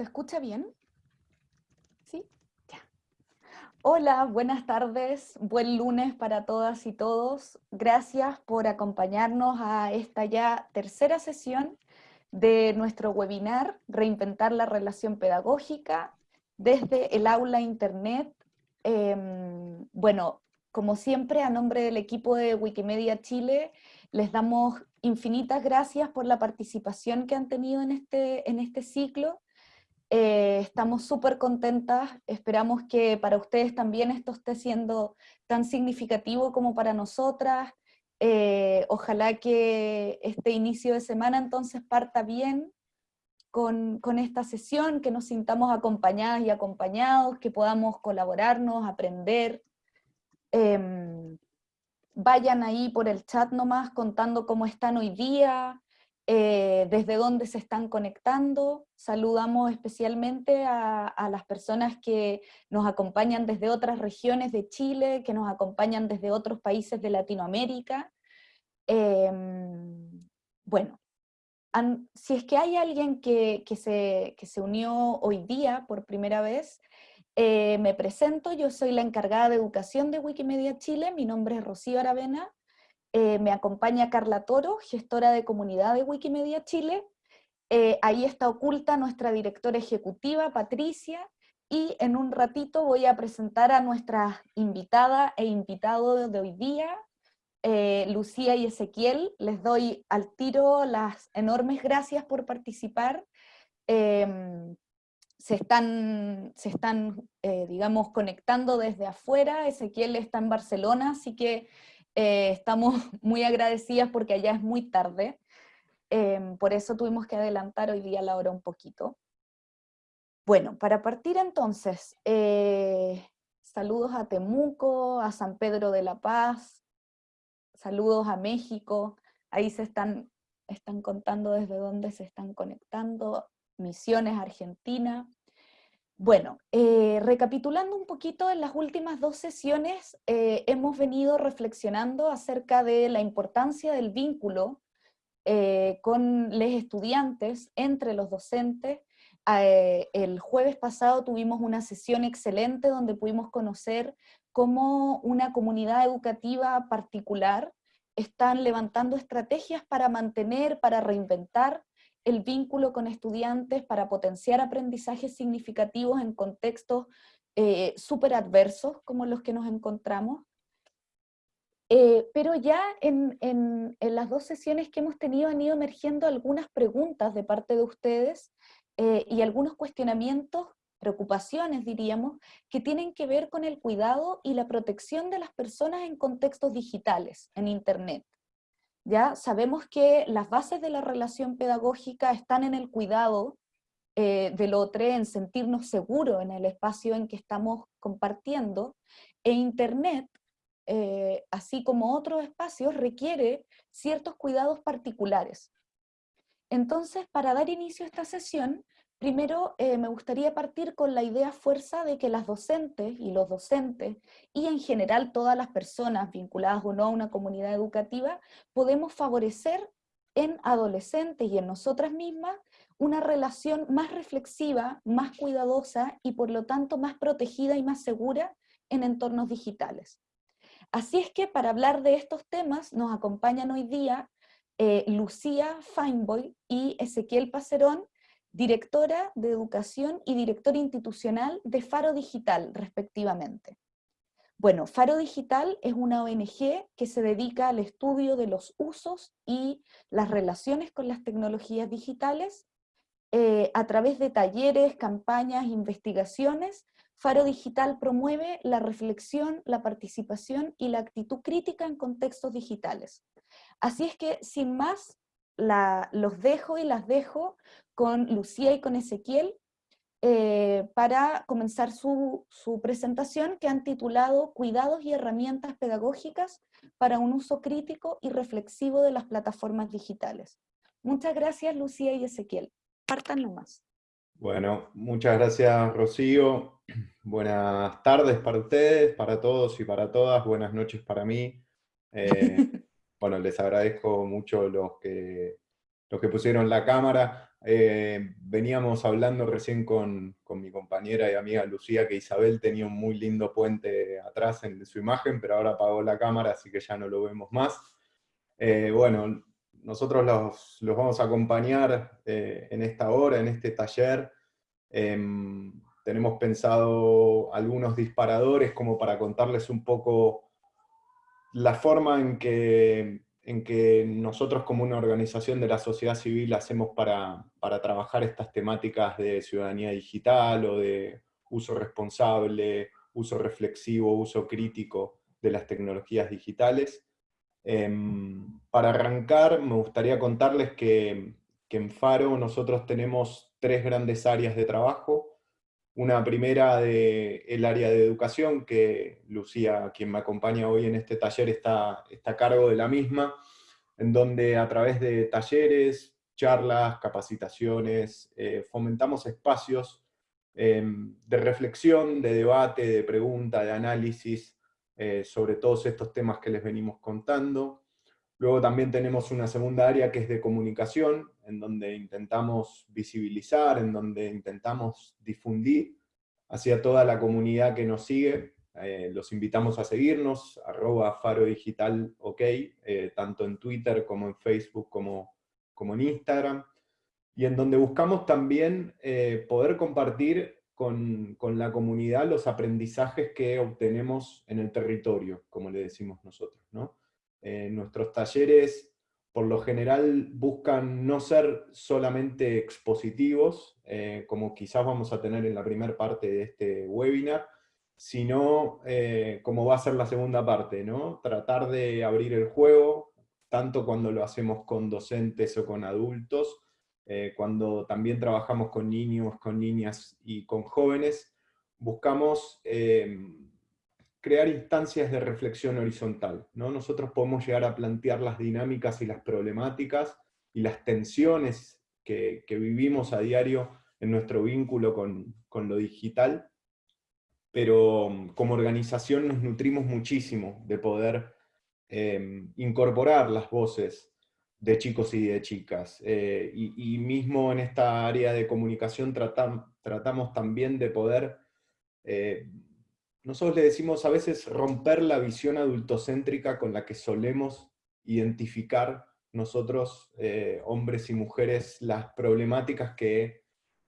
¿Se escucha bien? ¿Sí? Ya. Hola, buenas tardes, buen lunes para todas y todos. Gracias por acompañarnos a esta ya tercera sesión de nuestro webinar Reinventar la relación pedagógica desde el aula internet. Em, bueno, como siempre, a nombre del equipo de Wikimedia Chile, les damos infinitas gracias por la participación que han tenido en este, en este ciclo. Eh, estamos súper contentas, esperamos que para ustedes también esto esté siendo tan significativo como para nosotras. Eh, ojalá que este inicio de semana entonces parta bien con, con, esta sesión, que nos sintamos acompañadas y acompañados, que podamos colaborarnos, aprender. Em, vayan ahí por el chat nomás contando cómo están hoy día, eh, desde dónde se están conectando. Saludamos especialmente a, las personas que nos acompañan desde otras regiones de Chile, que nos acompañan desde otros países de Latinoamérica. Em, bueno, si es que hay alguien que, se, que se unió hoy día por primera vez, eh, me presento, yo soy la encargada de educación de Wikimedia Chile, mi nombre es Rocío Aravena, eh, me acompaña Carla Toro, gestora de comunidad de Wikimedia Chile, eh, ahí está oculta nuestra directora ejecutiva, Patricia, y en un ratito voy a presentar a nuestra invitada e invitado de hoy día, Lucía y Ezequiel, les doy al tiro las enormes gracias por participar, em, se están, se están eh, digamos, conectando desde afuera. Ezequiel está en Barcelona, así que eh, estamos muy agradecidas porque allá es muy tarde. Em, por eso tuvimos que adelantar hoy día la hora un poquito. Bueno, para partir entonces, eh, saludos a Temuco, a San Pedro de la Paz, saludos a México, ahí se están, están contando desde dónde se están conectando, Misiones Argentina. Bueno, eh, recapitulando un poquito, en las últimas dos sesiones eh, hemos venido reflexionando acerca de la importancia del vínculo eh, con los estudiantes, entre los docentes. el jueves pasado tuvimos una sesión excelente donde pudimos conocer cómo una comunidad educativa particular están levantando estrategias para mantener, para reinventar el vínculo con estudiantes para potenciar aprendizajes significativos en contextos eh, súper adversos como los que nos encontramos. Eh, pero ya en, las dos sesiones que hemos tenido han ido emergiendo algunas preguntas de parte de ustedes eh, y algunos cuestionamientos, preocupaciones diríamos, que tienen que ver con el cuidado y la protección de las personas en contextos digitales, en Internet. ¿Ya? Sabemos que las bases de la relación pedagógica están en el cuidado eh, del otro, en sentirnos seguros en el espacio en que estamos compartiendo, e Internet, eh, así como otros espacios, requiere ciertos cuidados particulares. Entonces, para dar inicio a esta sesión, Primero, eh, me gustaría partir con la idea fuerza de que las docentes y los docentes, y en general todas las personas vinculadas o no a una comunidad educativa, podemos favorecer en adolescentes y en nosotras mismas una relación más reflexiva, más cuidadosa y por lo tanto más protegida y más segura en entornos digitales. Así es que para hablar de estos temas nos acompañan hoy día eh, Lucía Feinboy y Ezequiel Pacerón, directora de educación y directora institucional de Faro Digital, respectivamente. Bueno, Faro Digital es una ONG que se dedica al estudio de los usos y las relaciones con las tecnologías digitales eh, a través de talleres, campañas, investigaciones. Faro Digital promueve la reflexión, la participación y la actitud crítica en contextos digitales. Así es que, sin más, los dejo y las dejo con Lucía y con Ezequiel eh, para comenzar su, presentación que han titulado Cuidados y herramientas pedagógicas para un uso crítico y reflexivo de las plataformas digitales. Muchas gracias Lucía y Ezequiel. Partan nomás. Bueno, muchas gracias Rocío. Buenas tardes para ustedes, para todos y para todas. Buenas noches para mí. Eh, bueno, les agradezco mucho los que los que pusieron la cámara. Eh, veníamos hablando recién con, mi compañera y amiga Lucía que Isabel tenía un muy lindo puente atrás en su imagen, pero ahora apagó la cámara, así que ya no lo vemos más. Eh, bueno, nosotros los, vamos a acompañar eh, en esta hora, en este taller. Em, tenemos pensado algunos disparadores como para contarles un poco la forma en que en que nosotros como una organización de la sociedad civil hacemos para, trabajar estas temáticas de ciudadanía digital o de uso responsable, uso reflexivo, uso crítico de las tecnologías digitales. Em, para arrancar, me gustaría contarles que, que, en Faro nosotros tenemos tres grandes áreas de trabajo. Una primera de el área de educación, que Lucía, quien me acompaña hoy en este taller, está, está a cargo de la misma, en donde a través de talleres, charlas, capacitaciones, eh, fomentamos espacios em, de reflexión, de debate, de pregunta, de análisis eh, sobre todos estos temas que les venimos contando. Luego también tenemos una segunda área que es de comunicación, en donde intentamos visibilizar, en donde intentamos difundir hacia toda la comunidad que nos sigue. Eh, los invitamos a seguirnos, arroba faro digital ok, eh, tanto en Twitter como en Facebook como, como en Instagram, y en donde buscamos también eh, poder compartir con, con, la comunidad los aprendizajes que obtenemos en el territorio, como le decimos nosotros. ¿no? Nuestros talleres por lo general buscan no ser solamente expositivos, eh, como quizás vamos a tener en la primera parte de este webinar, sino eh, como va a ser la segunda parte, ¿no? Tratar de abrir el juego, tanto cuando lo hacemos con docentes o con adultos, eh, cuando también trabajamos con niños, con niñas y con jóvenes, buscamos crear instancias de reflexión horizontal. ¿no? Nosotros podemos llegar a plantear las dinámicas y las problemáticas y las tensiones que, vivimos a diario en nuestro vínculo con, lo digital, pero um, como organización nos nutrimos muchísimo de poder em, incorporar las voces de chicos y de chicas. Eh, y, mismo en esta área de comunicación tratamos también de poder eh, nosotros le decimos a veces romper la visión adultocéntrica con la que solemos identificar nosotros, eh, hombres y mujeres, las problemáticas que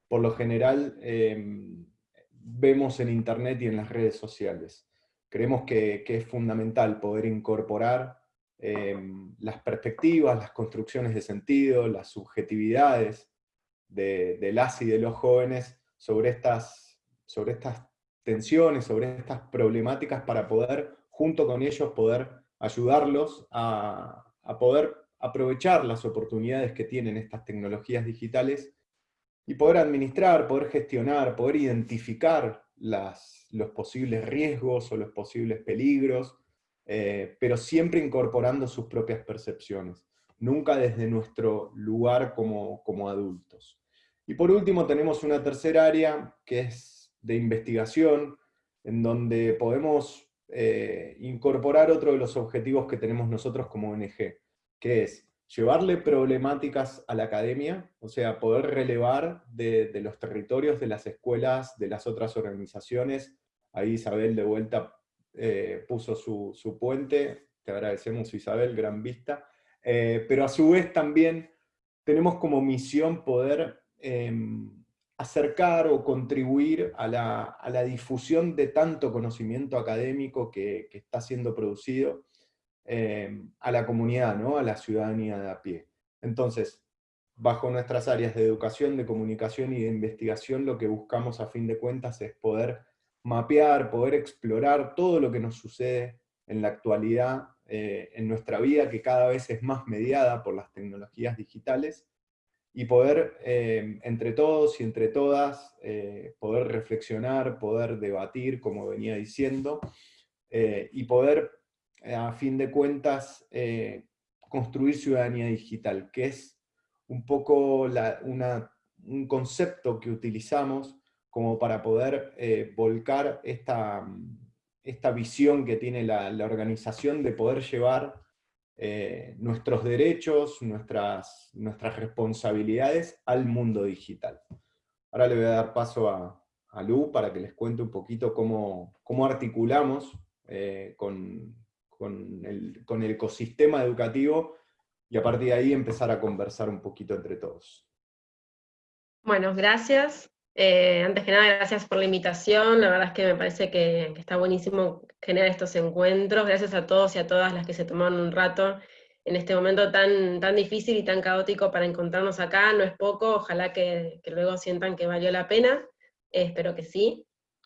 por lo general em, vemos en internet y en las redes sociales. Creemos que, es fundamental poder incorporar em, las perspectivas, las construcciones de sentido, las subjetividades de, de las y de los jóvenes sobre estas, sobre estas tensiones, sobre estas problemáticas para poder, junto con ellos, poder ayudarlos a, poder aprovechar las oportunidades que tienen estas tecnologías digitales y poder administrar, poder gestionar, poder identificar los posibles riesgos o los posibles peligros, eh, pero siempre incorporando sus propias percepciones, nunca desde nuestro lugar como, como adultos. Y por último tenemos una tercera área, que es de investigación, en donde podemos eh, incorporar otro de los objetivos que tenemos nosotros como ONG, que es llevarle problemáticas a la academia, o sea, poder relevar de, los territorios, de las escuelas, de las otras organizaciones. Ahí Isabel de vuelta eh, puso su, puente, te agradecemos Isabel, gran vista. Eh, pero a su vez también tenemos como misión poder em, acercar o contribuir a la, difusión de tanto conocimiento académico que, está siendo producido eh, a la comunidad, ¿no? a la ciudadanía de a pie. Entonces, bajo nuestras áreas de educación, de comunicación y de investigación, lo que buscamos a fin de cuentas es poder mapear, poder explorar todo lo que nos sucede en la actualidad, eh, en nuestra vida, que cada vez es más mediada por las tecnologías digitales, y poder, eh, entre todos y entre todas, eh, poder reflexionar, poder debatir, como venía diciendo, eh, y poder, a fin de cuentas, construir ciudadanía digital, que es un poco un concepto que utilizamos como para poder volcar esta, esta visión que tiene la organización de poder llevar eh, nuestros derechos, nuestras, nuestras responsabilidades al mundo digital. Ahora le voy a dar paso a, Lu para que les cuente un poquito cómo, cómo articulamos eh, con, con, el, con el ecosistema educativo y a partir de ahí empezar a conversar un poquito entre todos. Bueno, gracias. Eh, antes que nada, gracias por la invitación. La verdad es que me parece que, está buenísimo generar estos encuentros. Gracias a todos y a todas las que se tomaron un rato en este momento tan, tan difícil y tan caótico para encontrarnos acá. No es poco, ojalá que, luego sientan que valió la pena. Eh, espero que sí.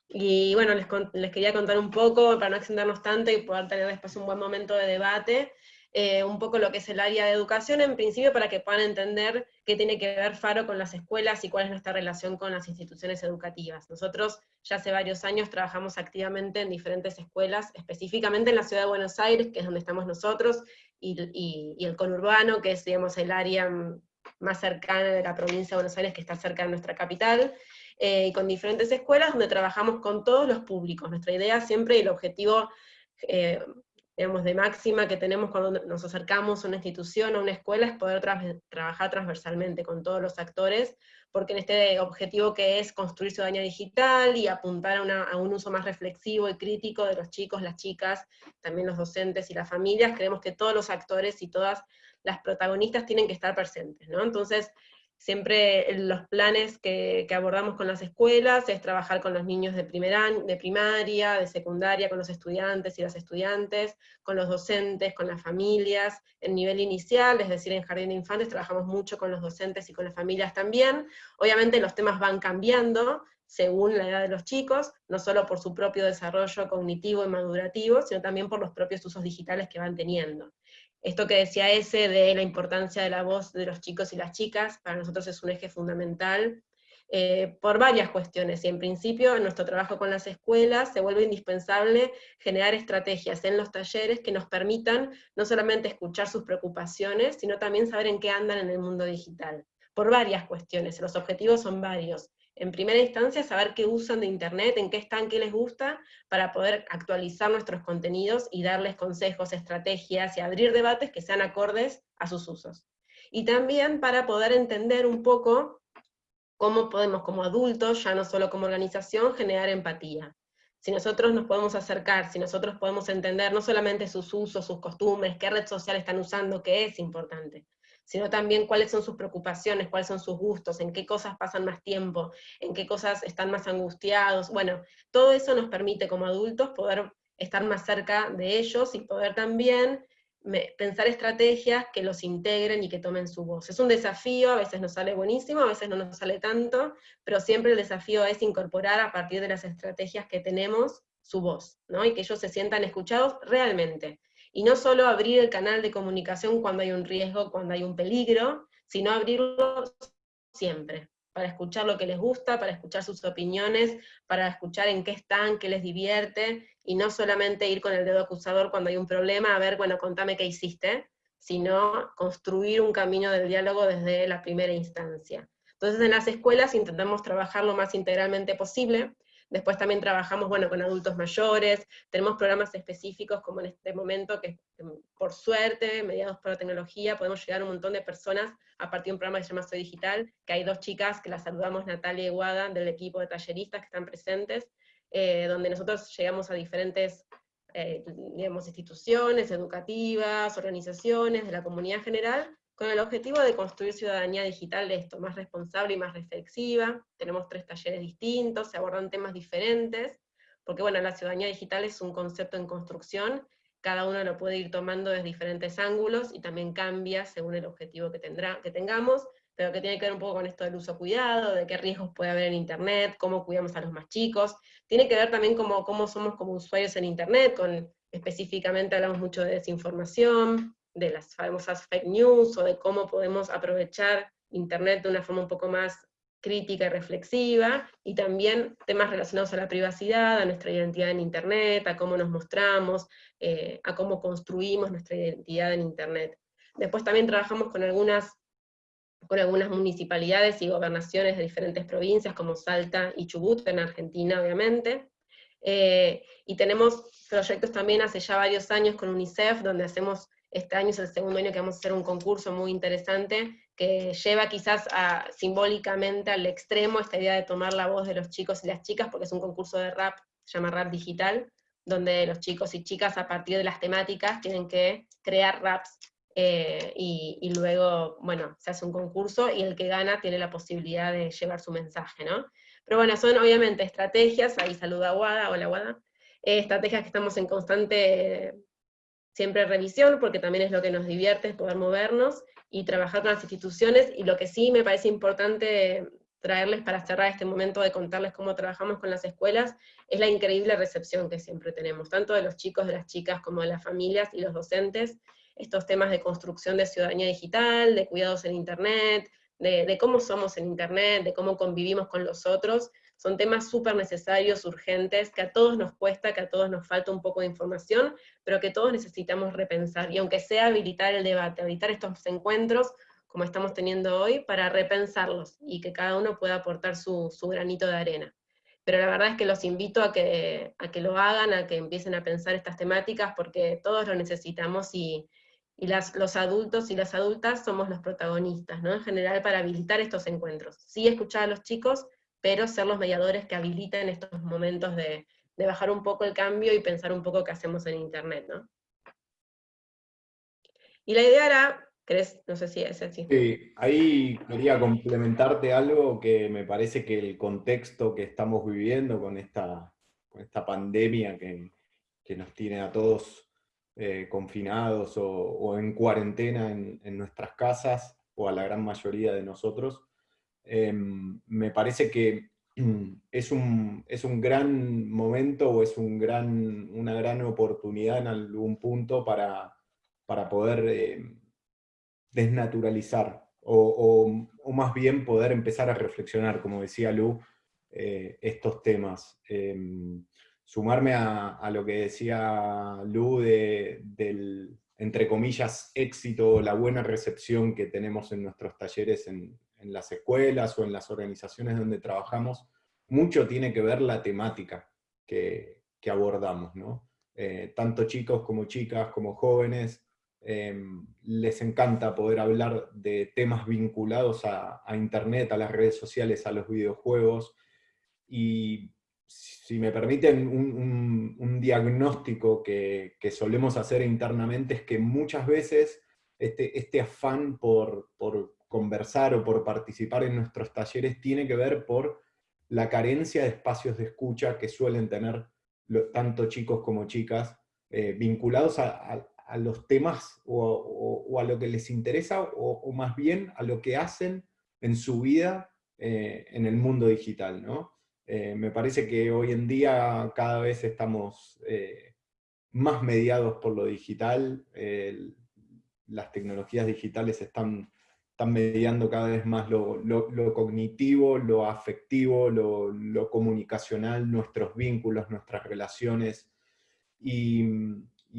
Y bueno, les, les, quería contar un poco, para no extendernos tanto y poder tener después un buen momento de debate, eh, un poco lo que es el área de educación, en principio para que puedan entender qué tiene que ver FARO con las escuelas y cuál es nuestra relación con las instituciones educativas. Nosotros ya hace varios años trabajamos activamente en diferentes escuelas, específicamente en la ciudad de Buenos Aires, que es donde estamos nosotros, y, el conurbano, que es digamos, el área más cercana de la provincia de Buenos Aires, que está cerca de nuestra capital, eh, y con diferentes escuelas donde trabajamos con todos los públicos. Nuestra idea siempre y el objetivo eh, digamos, de máxima que tenemos cuando nos acercamos a una institución, a una escuela, es poder trabajar transversalmente con todos los actores, porque en este objetivo que es construir ciudadanía digital y apuntar a, un uso más reflexivo y crítico de los chicos, las chicas, también los docentes y las familias, creemos que todos los actores y todas las protagonistas tienen que estar presentes, ¿no? Entonces, Siempre los planes que, abordamos con las escuelas es trabajar con los niños de, de primaria, de secundaria, con los estudiantes y las estudiantes, con los docentes, con las familias, en nivel inicial, es decir, en jardín de infantes trabajamos mucho con los docentes y con las familias también. Obviamente los temas van cambiando, según la edad de los chicos, no solo por su propio desarrollo cognitivo y madurativo, sino también por los propios usos digitales que van teniendo. Esto que decía ese de la importancia de la voz de los chicos y las chicas, para nosotros es un eje fundamental, eh, por varias cuestiones, y en principio en nuestro trabajo con las escuelas se vuelve indispensable generar estrategias en los talleres que nos permitan no solamente escuchar sus preocupaciones, sino también saber en qué andan en el mundo digital, por varias cuestiones, los objetivos son varios en primera instancia, saber qué usan de Internet, en qué están, qué les gusta, para poder actualizar nuestros contenidos y darles consejos, estrategias y abrir debates que sean acordes a sus usos. Y también para poder entender un poco cómo podemos como adultos, ya no solo como organización, generar empatía. Si nosotros nos podemos acercar, si nosotros podemos entender no solamente sus usos, sus costumbres, qué red social están usando, que es importante, sino también cuáles son sus preocupaciones, cuáles son sus gustos, en qué cosas pasan más tiempo, en qué cosas están más angustiados. Bueno, todo eso nos permite como adultos poder estar más cerca de ellos y poder también pensar estrategias que los integren y que tomen su voz. Es un desafío, a veces nos sale buenísimo, a veces no nos sale tanto, pero siempre el desafío es incorporar a partir de las estrategias que tenemos su voz, ¿no? y que ellos se sientan escuchados realmente. Y no solo abrir el canal de comunicación cuando hay un riesgo, cuando hay un peligro, sino abrirlo siempre, para escuchar lo que les gusta, para escuchar sus opiniones, para escuchar en qué están, qué les divierte, y no solamente ir con el dedo acusador cuando hay un problema, a ver, bueno, contame qué hiciste, sino construir un camino del diálogo desde la primera instancia. Entonces en las escuelas intentamos trabajar lo más integralmente posible, Después también trabajamos, bueno, con adultos mayores, tenemos programas específicos como en este momento que por suerte, mediados por la tecnología, podemos llegar a un montón de personas a partir de un programa que se llama Soy Digital, que hay dos chicas que las saludamos, Natalia y Guada, del equipo de talleristas que están presentes, eh, donde nosotros llegamos a diferentes eh, digamos, instituciones educativas, organizaciones, de la comunidad general, con el objetivo de construir ciudadanía digital de esto, más responsable y más reflexiva. Tenemos tres talleres distintos, se abordan temas diferentes, porque bueno, la ciudadanía digital es un concepto en construcción, cada uno lo puede ir tomando desde diferentes ángulos y también cambia según el objetivo que, tendrá, que tengamos, pero que tiene que ver un poco con esto del uso cuidado, de qué riesgos puede haber en Internet, cómo cuidamos a los más chicos, tiene que ver también cómo, cómo somos como usuarios en Internet, con específicamente hablamos mucho de desinformación, de las famosas fake news o de cómo podemos aprovechar Internet de una forma un poco más crítica y reflexiva, y también temas relacionados a la privacidad, a nuestra identidad en Internet, a cómo nos mostramos, eh, a cómo construimos nuestra identidad en Internet. Después también trabajamos con algunas, con algunas municipalidades y gobernaciones de diferentes provincias, como Salta y Chubut, en Argentina obviamente, eh, y tenemos proyectos también hace ya varios años con UNICEF, donde hacemos Este año es el segundo año que vamos a hacer un concurso muy interesante que lleva quizás simbólicamente al extremo esta idea de tomar la voz de los chicos y las chicas, porque es un concurso de rap, se llama Rap Digital, donde los chicos y chicas a partir de las temáticas tienen que crear raps eh, y, luego, bueno, se hace un concurso y el que gana tiene la posibilidad de llevar su mensaje, ¿no? Pero bueno, son obviamente estrategias, ahí saluda a Wada, hola Wada, eh, estrategias que estamos en constante siempre revisión, porque también es lo que nos divierte, es poder movernos y trabajar con las instituciones, y lo que sí me parece importante traerles para cerrar este momento de contarles cómo trabajamos con las escuelas, es la increíble recepción que siempre tenemos, tanto de los chicos, de las chicas, como de las familias y los docentes, estos temas de construcción de ciudadanía digital, de cuidados en Internet, de, cómo somos en Internet, de cómo convivimos con los otros, son temas súper necesarios, urgentes, que a todos nos cuesta, que a todos nos falta un poco de información, pero que todos necesitamos repensar, y aunque sea habilitar el debate, habilitar estos encuentros, como estamos teniendo hoy, para repensarlos, y que cada uno pueda aportar su, granito de arena. Pero la verdad es que los invito a que, a que lo hagan, a que empiecen a pensar estas temáticas, porque todos lo necesitamos y, y los adultos y las adultas somos los protagonistas, ¿no? En general para habilitar estos encuentros. Sí escuchar a los chicos, pero ser los mediadores que habiliten estos momentos de, bajar un poco el cambio y pensar un poco qué hacemos en Internet, ¿no? Y la idea era, ¿crees? No sé si es así. Sí, ahí quería complementarte algo que me parece que el contexto que estamos viviendo con esta, esta pandemia que, que nos tiene a todos eh, confinados o, en cuarentena en, nuestras casas, o a la gran mayoría de nosotros, em, me parece que es un, es un gran momento o es un gran, una gran oportunidad en algún punto para, para poder em, desnaturalizar o, más bien poder empezar a reflexionar, como decía Lu, eh, estos temas. Em, sumarme a, lo que decía Lu del, entre comillas, éxito, la buena recepción que tenemos en nuestros talleres en, las escuelas o en las organizaciones donde trabajamos, mucho tiene que ver la temática que, abordamos, ¿no? Eh, tanto chicos como chicas, como jóvenes, em, les encanta poder hablar de temas vinculados a, a, Internet, a las redes sociales, a los videojuegos, y si me permiten, un, diagnóstico que, solemos hacer internamente es que muchas veces este, este afán por, conversar o por participar en nuestros talleres tiene que ver por la carencia de espacios de escucha que suelen tener tanto chicos como chicas, eh, vinculados a, los temas o, a lo que les interesa, o, más bien a lo que hacen en su vida eh, en el mundo digital, ¿no? Eh, me parece que hoy en día cada vez estamos más mediados por lo digital, las tecnologías digitales están, están mediando cada vez más lo, cognitivo, lo afectivo, lo, comunicacional, nuestros vínculos, nuestras relaciones. Y,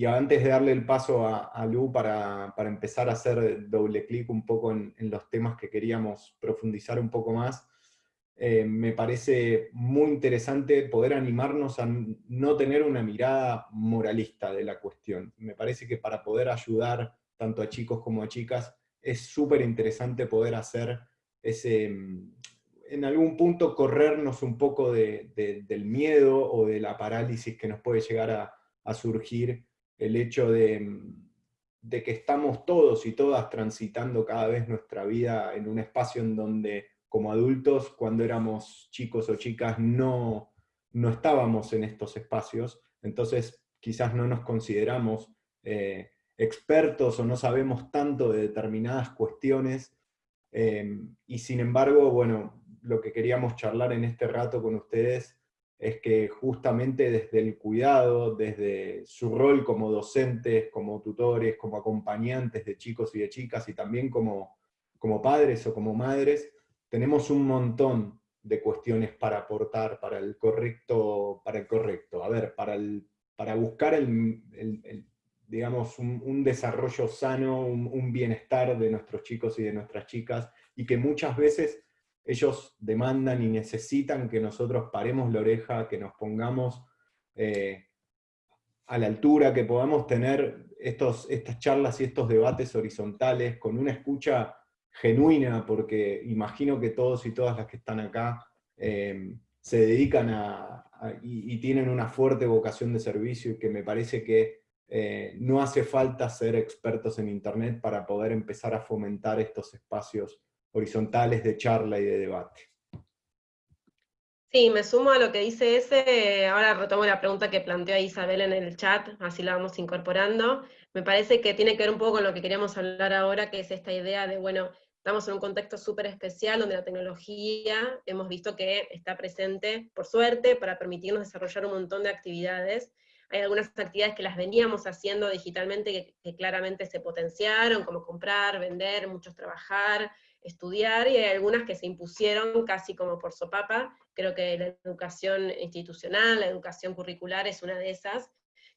antes de darle el paso a, Lu para, empezar a hacer doble clic un poco en los temas que queríamos profundizar un poco más, eh, me parece muy interesante poder animarnos a no tener una mirada moralista de la cuestión. Me parece que para poder ayudar tanto a chicos como a chicas, es súper interesante poder hacer ese, mm, en algún punto corrernos un poco del miedo o de la parálisis que nos puede llegar a, surgir el hecho de, mm, de que estamos todos y todas transitando cada vez nuestra vida en un espacio en donde como adultos, cuando éramos chicos o chicas, no, no estábamos en estos espacios, entonces quizás no nos consideramos eh, expertos o no sabemos tanto de determinadas cuestiones, em, y sin embargo, bueno, lo que queríamos charlar en este rato con ustedes es que justamente desde el cuidado, desde su rol como docentes, como tutores, como acompañantes de chicos y de chicas, y también como, como padres o como madres, tenemos un montón de cuestiones para aportar para el correcto, para el correcto. A ver, para, el, para buscar el, digamos, un, desarrollo sano, un, bienestar de nuestros chicos y de nuestras chicas, y que muchas veces ellos demandan y necesitan que nosotros paremos la oreja, que nos pongamos eh, a la altura, que podamos tener estos, estas charlas y estos debates horizontales con una escucha genuina, porque imagino que todos y todas las que están acá eh, se dedican a, y, tienen una fuerte vocación de servicio y que me parece que eh, no hace falta ser expertos en Internet para poder empezar a fomentar estos espacios horizontales de charla y de debate. Sí, me sumo a lo que dice ese, ahora retomo la pregunta que planteó Isabel en el chat, así la vamos incorporando. Me parece que tiene que ver un poco con lo que queríamos hablar ahora, que es esta idea de, bueno, estamos en un contexto súper especial donde la tecnología hemos visto que está presente, por suerte, para permitirnos desarrollar un montón de actividades. Hay algunas actividades que las veníamos haciendo digitalmente que, claramente se potenciaron, como comprar, vender, muchos trabajar, estudiar, y hay algunas que se impusieron casi como por sopapa. Creo que la educación institucional, la educación curricular es una de esas,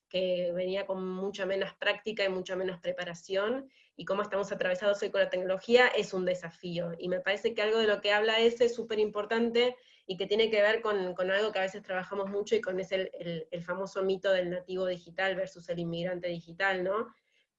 que venía con mucha menos práctica y mucha menos preparación, y cómo estamos atravesados hoy con la tecnología es un desafío. Y me parece que algo de lo que habla ese es súper importante, y que tiene que ver con, con, algo que a veces trabajamos mucho, y con ese el, el, famoso mito del nativo digital versus el inmigrante digital, ¿no?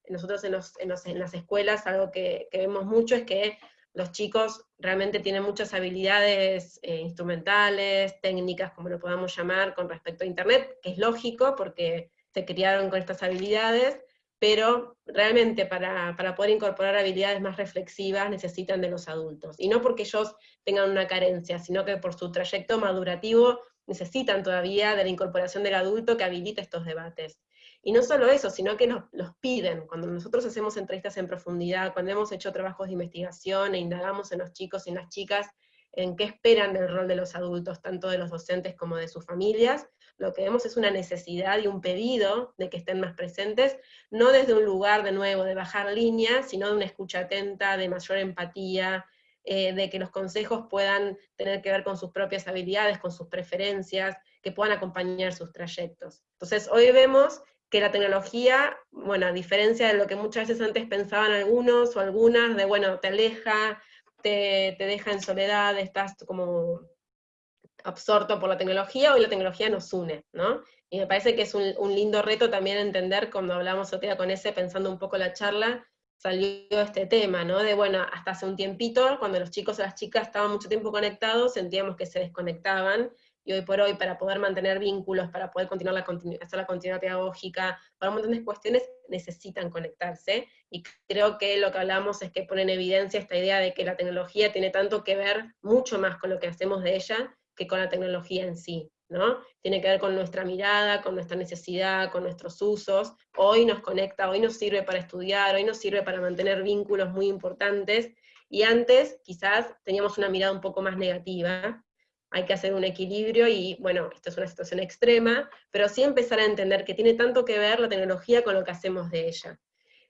Nosotros en, los, en, los, en las escuelas algo que, que vemos mucho es que los chicos realmente tienen muchas habilidades eh, instrumentales, técnicas, como lo podamos llamar, con respecto a Internet, que es lógico porque se criaron con estas habilidades, pero realmente para, para, poder incorporar habilidades más reflexivas necesitan de los adultos. Y no porque ellos tengan una carencia, sino que por su trayecto madurativo necesitan todavía de la incorporación del adulto que habilite estos debates. Y no solo eso, sino que nos los piden. Cuando nosotros hacemos entrevistas en profundidad, cuando hemos hecho trabajos de investigación e indagamos en los chicos y en las chicas en qué esperan del rol de los adultos, tanto de los docentes como de sus familias, lo que vemos es una necesidad y un pedido de que estén más presentes, no desde un lugar de nuevo de bajar línea, sino de una escucha atenta, de mayor empatía, eh, de que los consejos puedan tener que ver con sus propias habilidades, con sus preferencias, que puedan acompañar sus trayectos. Entonces hoy vemos que la tecnología, bueno, a diferencia de lo que muchas veces antes pensaban algunos o algunas, de bueno, te aleja, te, te deja en soledad, estás como absorto por la tecnología, hoy la tecnología nos une, ¿no? Y me parece que es un, un lindo reto también entender, cuando hablamos día con ese, pensando un poco la charla, salió este tema, ¿no? De, bueno, hasta hace un tiempito, cuando los chicos o las chicas estaban mucho tiempo conectados, sentíamos que se desconectaban, y hoy por hoy, para poder mantener vínculos, para poder continuar la hacer la continuidad pedagógica, para un montón de cuestiones, necesitan conectarse, y creo que lo que hablamos es que pone en evidencia esta idea de que la tecnología tiene tanto que ver, mucho más con lo que hacemos de ella, que con la tecnología en sí, ¿no? Tiene que ver con nuestra mirada, con nuestra necesidad, con nuestros usos, hoy nos conecta, hoy nos sirve para estudiar, hoy nos sirve para mantener vínculos muy importantes, y antes quizás teníamos una mirada un poco más negativa, hay que hacer un equilibrio y, bueno, esto es una situación extrema, pero sí empezar a entender que tiene tanto que ver la tecnología con lo que hacemos de ella.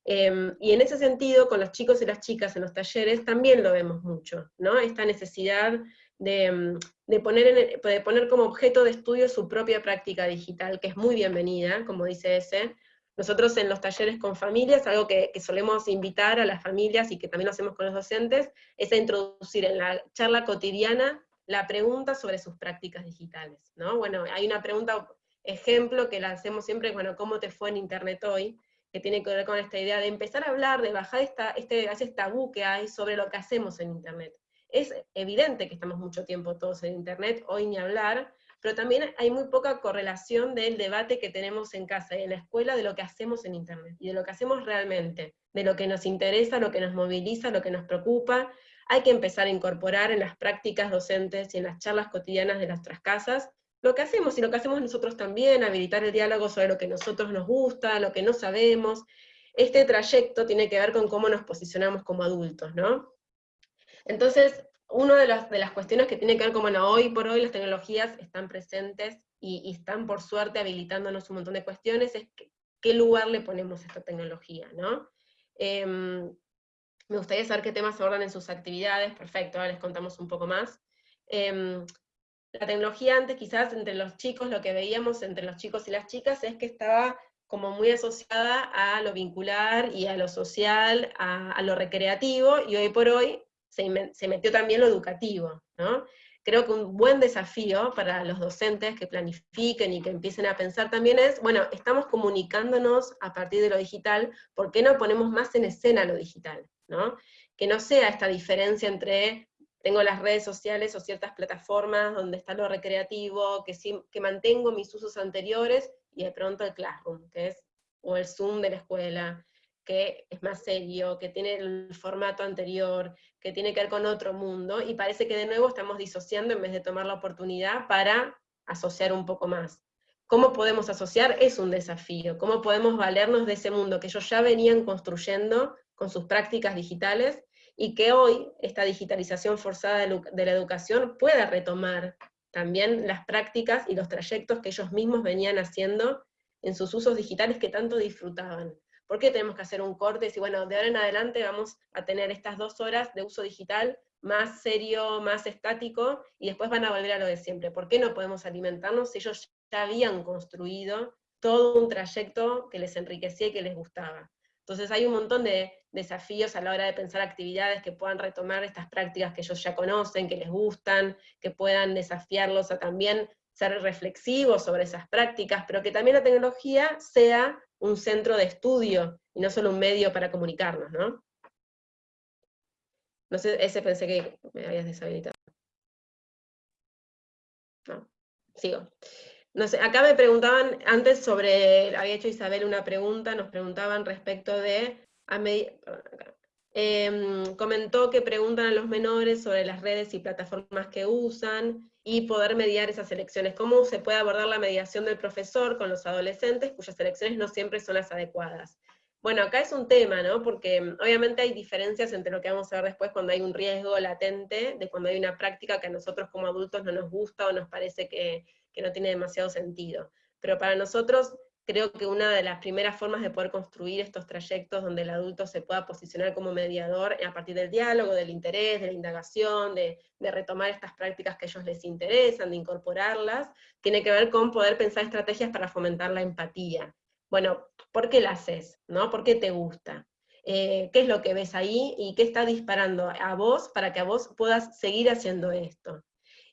Em, y en ese sentido, con los chicos y las chicas en los talleres también lo vemos mucho, ¿no? Esta necesidad de, em, de, poner, de poner como objeto de estudio su propia práctica digital, que es muy bienvenida, como dice ese. Nosotros en los talleres con familias, algo que, que solemos invitar a las familias y que también lo hacemos con los docentes, es a introducir en la charla cotidiana la pregunta sobre sus prácticas digitales, ¿no? Bueno, hay una pregunta, ejemplo, que la hacemos siempre, bueno, ¿cómo te fue en Internet hoy? Que tiene que ver con esta idea de empezar a hablar, de bajar esta, este, ese tabú que hay sobre lo que hacemos en Internet. Es evidente que estamos mucho tiempo todos en Internet, hoy ni hablar, pero también hay muy poca correlación del debate que tenemos en casa y en la escuela de lo que hacemos en Internet, y de lo que hacemos realmente, de lo que nos interesa, lo que nos moviliza, lo que nos preocupa, hay que empezar a incorporar en las prácticas docentes y en las charlas cotidianas de nuestras casas lo que hacemos y lo que hacemos nosotros también, habilitar el diálogo sobre lo que nosotros nos gusta, lo que no sabemos. Este trayecto tiene que ver con cómo nos posicionamos como adultos, ¿no? Entonces, una de las, de las cuestiones que tiene que ver con, bueno, hoy por hoy las tecnologías están presentes y, están por suerte habilitándonos un montón de cuestiones, es qué lugar le ponemos a esta tecnología, ¿no? Eh, me gustaría saber qué temas abordan en sus actividades, perfecto, ahora les contamos un poco más. Em, la tecnología antes quizás entre los chicos, lo que veíamos entre los chicos y las chicas es que estaba como muy asociada a lo vincular y a lo social, a, lo recreativo, y hoy por hoy se, metió también lo educativo, ¿no? creo que un buen desafío para los docentes que planifiquen y que empiecen a pensar también es, bueno, estamos comunicándonos a partir de lo digital, ¿por qué no ponemos más en escena lo digital? ¿no? Que no sea esta diferencia entre tengo las redes sociales o ciertas plataformas donde está lo recreativo, que, que mantengo mis usos anteriores, y de pronto el Classroom, que es, o el Zoom de la escuela, que es más serio, que tiene el formato anterior, que tiene que ver con otro mundo, y parece que de nuevo estamos disociando en vez de tomar la oportunidad para asociar un poco más. ¿Cómo podemos asociar? Es un desafío. ¿Cómo podemos valernos de ese mundo que ellos ya venían construyendo con sus prácticas digitales y que hoy esta digitalización forzada de la educación pueda retomar también las prácticas y los trayectos que ellos mismos venían haciendo en sus usos digitales que tanto disfrutaban. ¿Por qué tenemos que hacer un corte? Si bueno, de ahora en adelante vamos a tener estas dos horas de uso digital más serio, más estático, y después van a volver a lo de siempre. ¿Por qué no podemos alimentarnos si ellos ya habían construido todo un trayecto que les enriquecía y que les gustaba? Entonces hay un montón de desafíos a la hora de pensar actividades que puedan retomar estas prácticas que ellos ya conocen, que les gustan, que puedan desafiarlos a también ser reflexivos sobre esas prácticas, pero que también la tecnología sea un centro de estudio y no solo un medio para comunicarnos, ¿no? No sé, ese pensé que me habías deshabilitado. No, sigo. No sé, acá me preguntaban, antes sobre, había hecho Isabel una pregunta, nos preguntaban respecto de, em, comentó que preguntan a los menores sobre las redes y plataformas que usan, y poder mediar esas elecciones. ¿Cómo se puede abordar la mediación del profesor con los adolescentes cuyas elecciones no siempre son las adecuadas? Bueno, acá es un tema, ¿no? Porque mm, obviamente hay diferencias entre lo que vamos a ver después cuando hay un riesgo latente, de cuando hay una práctica que a nosotros como adultos no nos gusta o nos parece que, que no tiene demasiado sentido. Pero para nosotros creo que una de las primeras formas de poder construir estos trayectos donde el adulto se pueda posicionar como mediador a partir del diálogo, del interés, de la indagación, de, retomar estas prácticas que a ellos les interesan, de incorporarlas, tiene que ver con poder pensar estrategias para fomentar la empatía. Bueno, ¿por qué la haces? ¿no? ¿Por qué te gusta? Eh, ¿Qué es lo que ves ahí? ¿Y qué está disparando a vos para que a vos puedas seguir haciendo esto?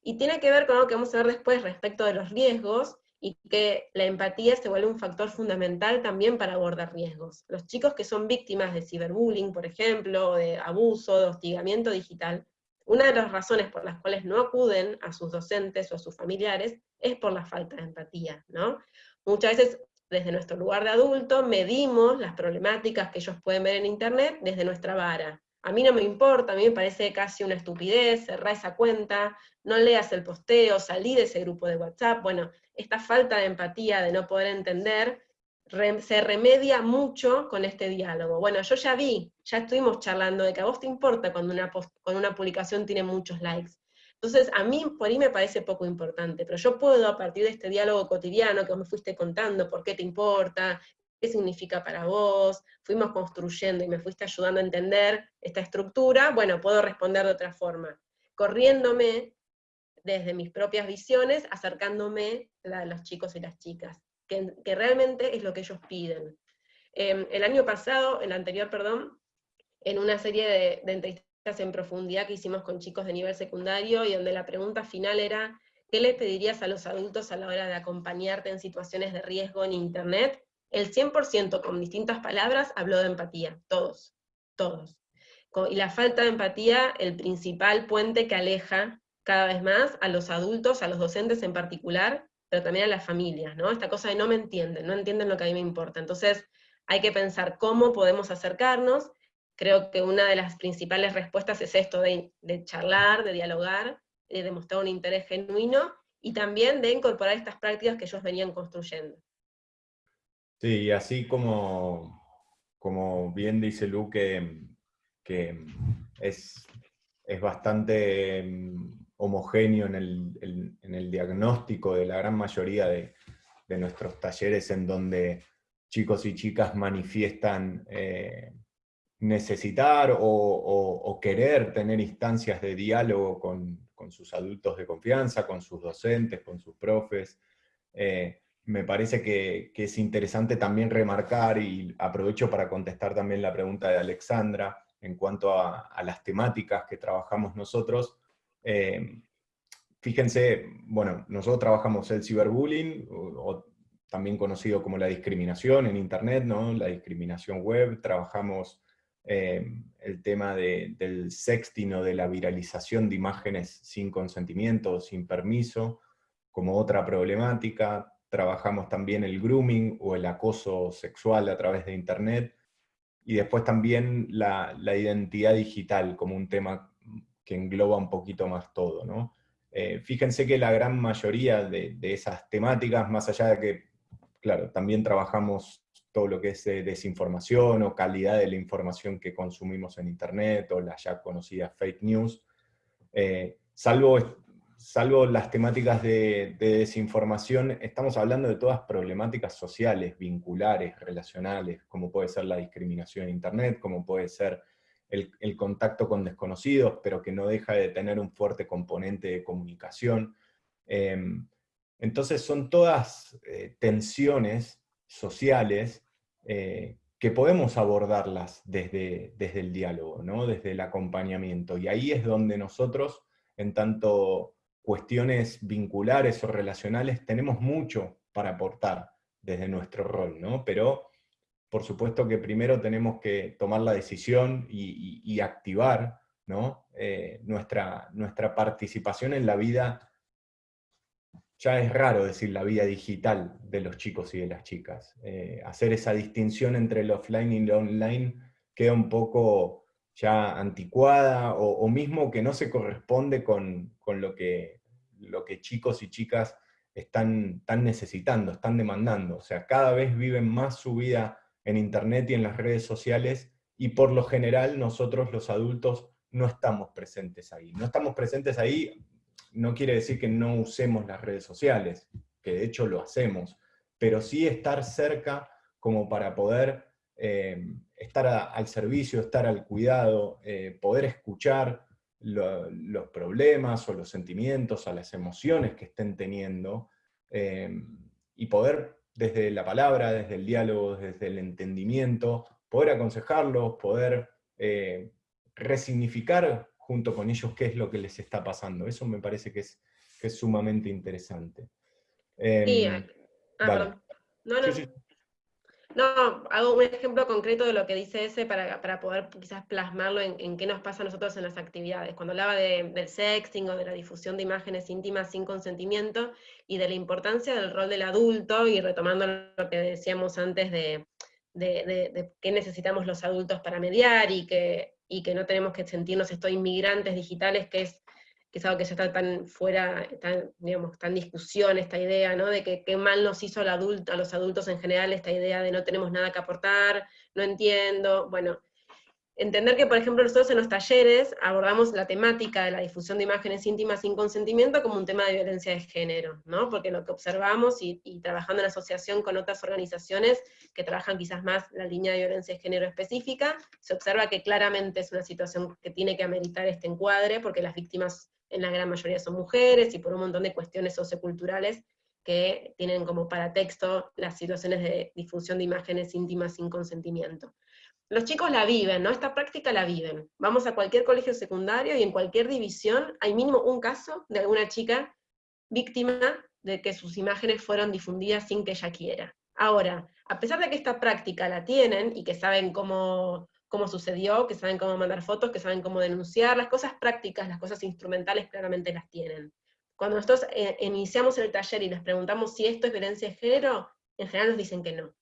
Y tiene que ver con lo que vamos a ver después respecto de los riesgos, y que la empatía se vuelve un factor fundamental también para abordar riesgos. Los chicos que son víctimas de ciberbullying, por ejemplo, de abuso, de hostigamiento digital, una de las razones por las cuales no acuden a sus docentes o a sus familiares es por la falta de empatía, ¿no? Muchas veces desde nuestro lugar de adulto medimos las problemáticas que ellos pueden ver en internet desde nuestra vara. A mí no me importa, a mí me parece casi una estupidez, cerrar esa cuenta, no leas el posteo, salí de ese grupo de WhatsApp. Bueno, esta falta de empatía, de no poder entender, se remedia mucho con este diálogo. Bueno, yo ya vi, ya estuvimos charlando de que a vos te importa cuando una, cuando una publicación tiene muchos likes. Entonces, a mí por ahí me parece poco importante, pero yo puedo a partir de este diálogo cotidiano que me fuiste contando, por qué te importa, qué significa para vos, fuimos construyendo y me fuiste ayudando a entender esta estructura, bueno, puedo responder de otra forma, corriéndome desde mis propias visiones, acercándome a los chicos y las chicas, que, realmente es lo que ellos piden. Em, el año pasado, el anterior, perdón, en una serie de, de entrevistas en profundidad que hicimos con chicos de nivel secundario, y donde la pregunta final era, ¿qué les pedirías a los adultos a la hora de acompañarte en situaciones de riesgo en Internet? El 100% con distintas palabras habló de empatía, todos, todos. Y la falta de empatía, el principal puente que aleja cada vez más a los adultos, a los docentes en particular, pero también a las familias, ¿no? Esta cosa de no me entienden, no entienden lo que a mí me importa. Entonces, hay que pensar cómo podemos acercarnos. Creo que una de las principales respuestas es esto de, de charlar, de dialogar, de demostrar un interés genuino, y también de incorporar estas prácticas que ellos venían construyendo. Sí, así como, como bien dice Lu, que, es, bastante mm, homogéneo en el, diagnóstico de la gran mayoría de, nuestros talleres en donde chicos y chicas manifiestan eh, necesitar o, querer tener instancias de diálogo con, sus adultos de confianza, con sus docentes, con sus profes. Eh, me parece que, es interesante también remarcar, y aprovecho para contestar también la pregunta de Alexandra, en cuanto a, las temáticas que trabajamos nosotros, eh, fíjense, bueno, nosotros trabajamos el ciberbullying, o, también conocido como la discriminación en Internet, ¿no? la discriminación web, trabajamos eh, el tema del sexting o de la viralización de imágenes sin consentimiento, sin permiso, como otra problemática, trabajamos también el grooming o el acoso sexual a través de Internet, y después también la, identidad digital como un tema que engloba un poquito más todo. ¿no? Eh, fíjense que la gran mayoría de, esas temáticas, más allá de que, claro, también trabajamos todo lo que es eh, desinformación o calidad de la información que consumimos en Internet o las ya conocidas fake news, eh, salvo salvo las temáticas de, desinformación, estamos hablando de todas problemáticas sociales, vinculares, relacionales, como puede ser la discriminación en Internet, como puede ser el, contacto con desconocidos, pero que no deja de tener un fuerte componente de comunicación. Em, entonces son todas eh, tensiones sociales eh, que podemos abordarlas desde, desde el diálogo, ¿no? desde el acompañamiento. Y ahí es donde nosotros, en tanto cuestiones vinculares o relacionales tenemos mucho para aportar desde nuestro rol, ¿no? Pero por supuesto que primero tenemos que tomar la decisión y, activar ¿no? Eh, nuestra, nuestra participación en la vida, ya es raro decir la vida digital de los chicos y de las chicas. Eh, hacer esa distinción entre el offline y el online queda un poco ya anticuada o, mismo que no se corresponde con, con lo que lo que chicos y chicas están, necesitando, están demandando. O sea, cada vez viven más su vida en Internet y en las redes sociales, y por lo general nosotros los adultos no estamos presentes ahí. No estamos presentes ahí no quiere decir que no usemos las redes sociales, que de hecho lo hacemos, pero sí estar cerca como para poder eh, estar al servicio, estar al cuidado, eh, poder escuchar, los problemas o los sentimientos, a las emociones que estén teniendo, eh, y poder desde la palabra, desde el diálogo, desde el entendimiento, poder aconsejarlos, poder eh, resignificar junto con ellos qué es lo que les está pasando. Eso me parece que es, sumamente interesante. sí, em, ah, no, no. No, hago un ejemplo concreto de lo que dice ese para, para poder quizás plasmarlo en, qué nos pasa a nosotros en las actividades. Cuando hablaba del sexting o de la difusión de imágenes íntimas sin consentimiento y de la importancia del rol del adulto, y retomando lo que decíamos antes de, de, qué necesitamos los adultos para mediar y que, y que no tenemos que sentirnos estos inmigrantes digitales, que es que es algo que ya está tan fuera, digamos, en discusión esta idea, ¿no? De que qué mal nos hizo a los adultos en general esta idea de no tenemos nada que aportar, no entiendo, bueno, entender que, por ejemplo, nosotros en los talleres abordamos la temática de la difusión de imágenes íntimas sin consentimiento como un tema de violencia de género, ¿no? Porque lo que observamos y, y, trabajando en asociación con otras organizaciones que trabajan quizás más la línea de violencia de género específica, se observa que claramente es una situación que tiene que ameritar este encuadre, porque las víctimas en la gran mayoría son mujeres, y por un montón de cuestiones socioculturales que tienen como paratexto las situaciones de difusión de imágenes íntimas sin consentimiento. Los chicos la viven, ¿no? Esta práctica la viven. Vamos a cualquier colegio secundario y en cualquier división hay mínimo un caso de alguna chica víctima de que sus imágenes fueron difundidas sin que ella quiera. Ahora, a pesar de que esta práctica la tienen y que saben cómo cómo sucedió, que saben cómo mandar fotos, que saben cómo denunciar, las cosas prácticas, las cosas instrumentales claramente las tienen. Cuando nosotros eh, iniciamos el taller y les preguntamos si esto es violencia de género, en general nos dicen que no.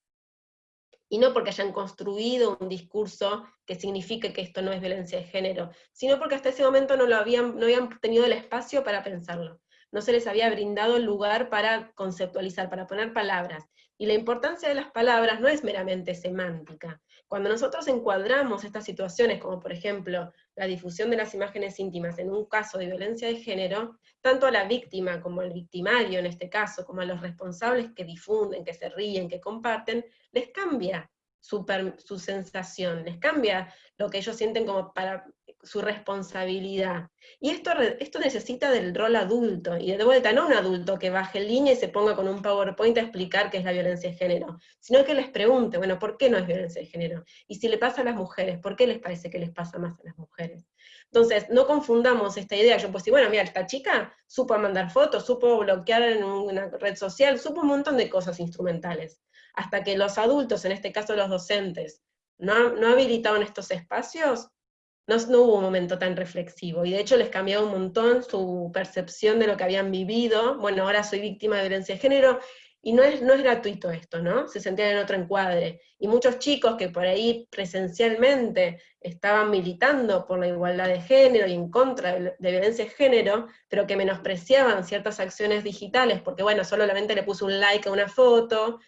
Y no porque hayan construido un discurso que signifique que esto no es violencia de género, sino porque hasta ese momento no, lo habían, no habían tenido el espacio para pensarlo. No se les había brindado el lugar para conceptualizar, para poner palabras. Y la importancia de las palabras no es meramente semántica, cuando nosotros encuadramos estas situaciones, como por ejemplo la difusión de las imágenes íntimas en un caso de violencia de género, tanto a la víctima como al victimario en este caso, como a los responsables que difunden, que se ríen, que comparten, les cambia su, su sensación, les cambia lo que ellos sienten como para su responsabilidad. Y esto, esto necesita del rol adulto, y de vuelta, no un adulto que baje en línea y se ponga con un PowerPoint a explicar qué es la violencia de género, sino que les pregunte, bueno, ¿por qué no es violencia de género? Y si le pasa a las mujeres, ¿por qué les parece que les pasa más a las mujeres? Entonces, no confundamos esta idea, yo pues decir, bueno, mira, esta chica supo mandar fotos, supo bloquear en una red social, supo un montón de cosas instrumentales, hasta que los adultos, en este caso los docentes, no, no habilitaban estos espacios, no, hubo un momento tan reflexivo, y de hecho les cambiaba un montón su percepción de lo que habían vivido, bueno, ahora soy víctima de violencia de género, y no es, no es gratuito esto, ¿no? Se sentían en otro encuadre. Y muchos chicos que por ahí presencialmente estaban militando por la igualdad de género y en contra de, violencia de género, pero que menospreciaban ciertas acciones digitales, porque bueno, solamente le puso un like a una foto,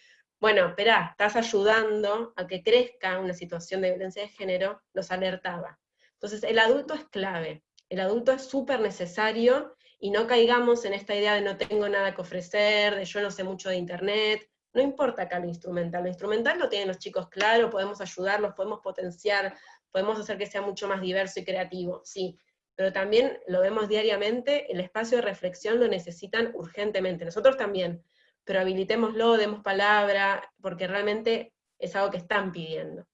bueno, espera, estás ayudando a que crezca una situación de violencia de género, los alertaba. Entonces, el adulto es clave, el adulto es súper necesario, y no caigamos en esta idea de no tengo nada que ofrecer, de yo no sé mucho de internet, no importa acá lo instrumental, lo instrumental lo tienen los chicos claro, podemos ayudarlos, podemos potenciar, podemos hacer que sea mucho más diverso y creativo, sí, pero también lo vemos diariamente, el espacio de reflexión lo necesitan urgentemente, nosotros también, pero habilitémoslo, demos palabra, porque realmente es algo que están pidiendo.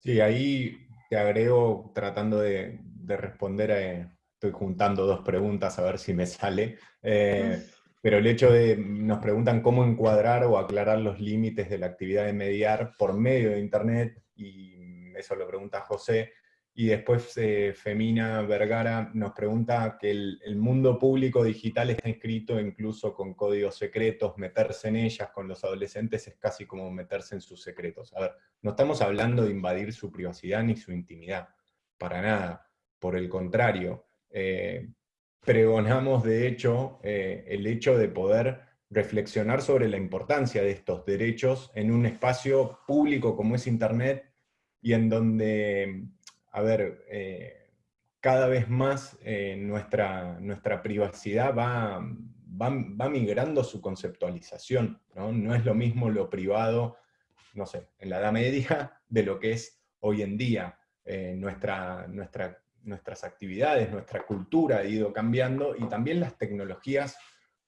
Sí, ahí te agrego tratando de, responder, estoy juntando dos preguntas a ver si me sale, eh, pero el hecho de, nos preguntan cómo encuadrar o aclarar los límites de la actividad de mediar por medio de Internet, y eso lo pregunta José, y después eh, Femina Vergara nos pregunta que el, mundo público digital está escrito incluso con códigos secretos, meterse en ellas con los adolescentes es casi como meterse en sus secretos. A ver, no estamos hablando de invadir su privacidad ni su intimidad, para nada. Por el contrario, eh, pregonamos de hecho eh, el hecho de poder reflexionar sobre la importancia de estos derechos en un espacio público como es Internet y en donde a ver, eh, cada vez más eh, nuestra, nuestra privacidad va, va, migrando su conceptualización, ¿no? ¿no? es lo mismo lo privado, no sé, en la Edad Media, de lo que es hoy en día. Eh, nuestra, nuestra, nuestras actividades, nuestra cultura ha ido cambiando, y también las tecnologías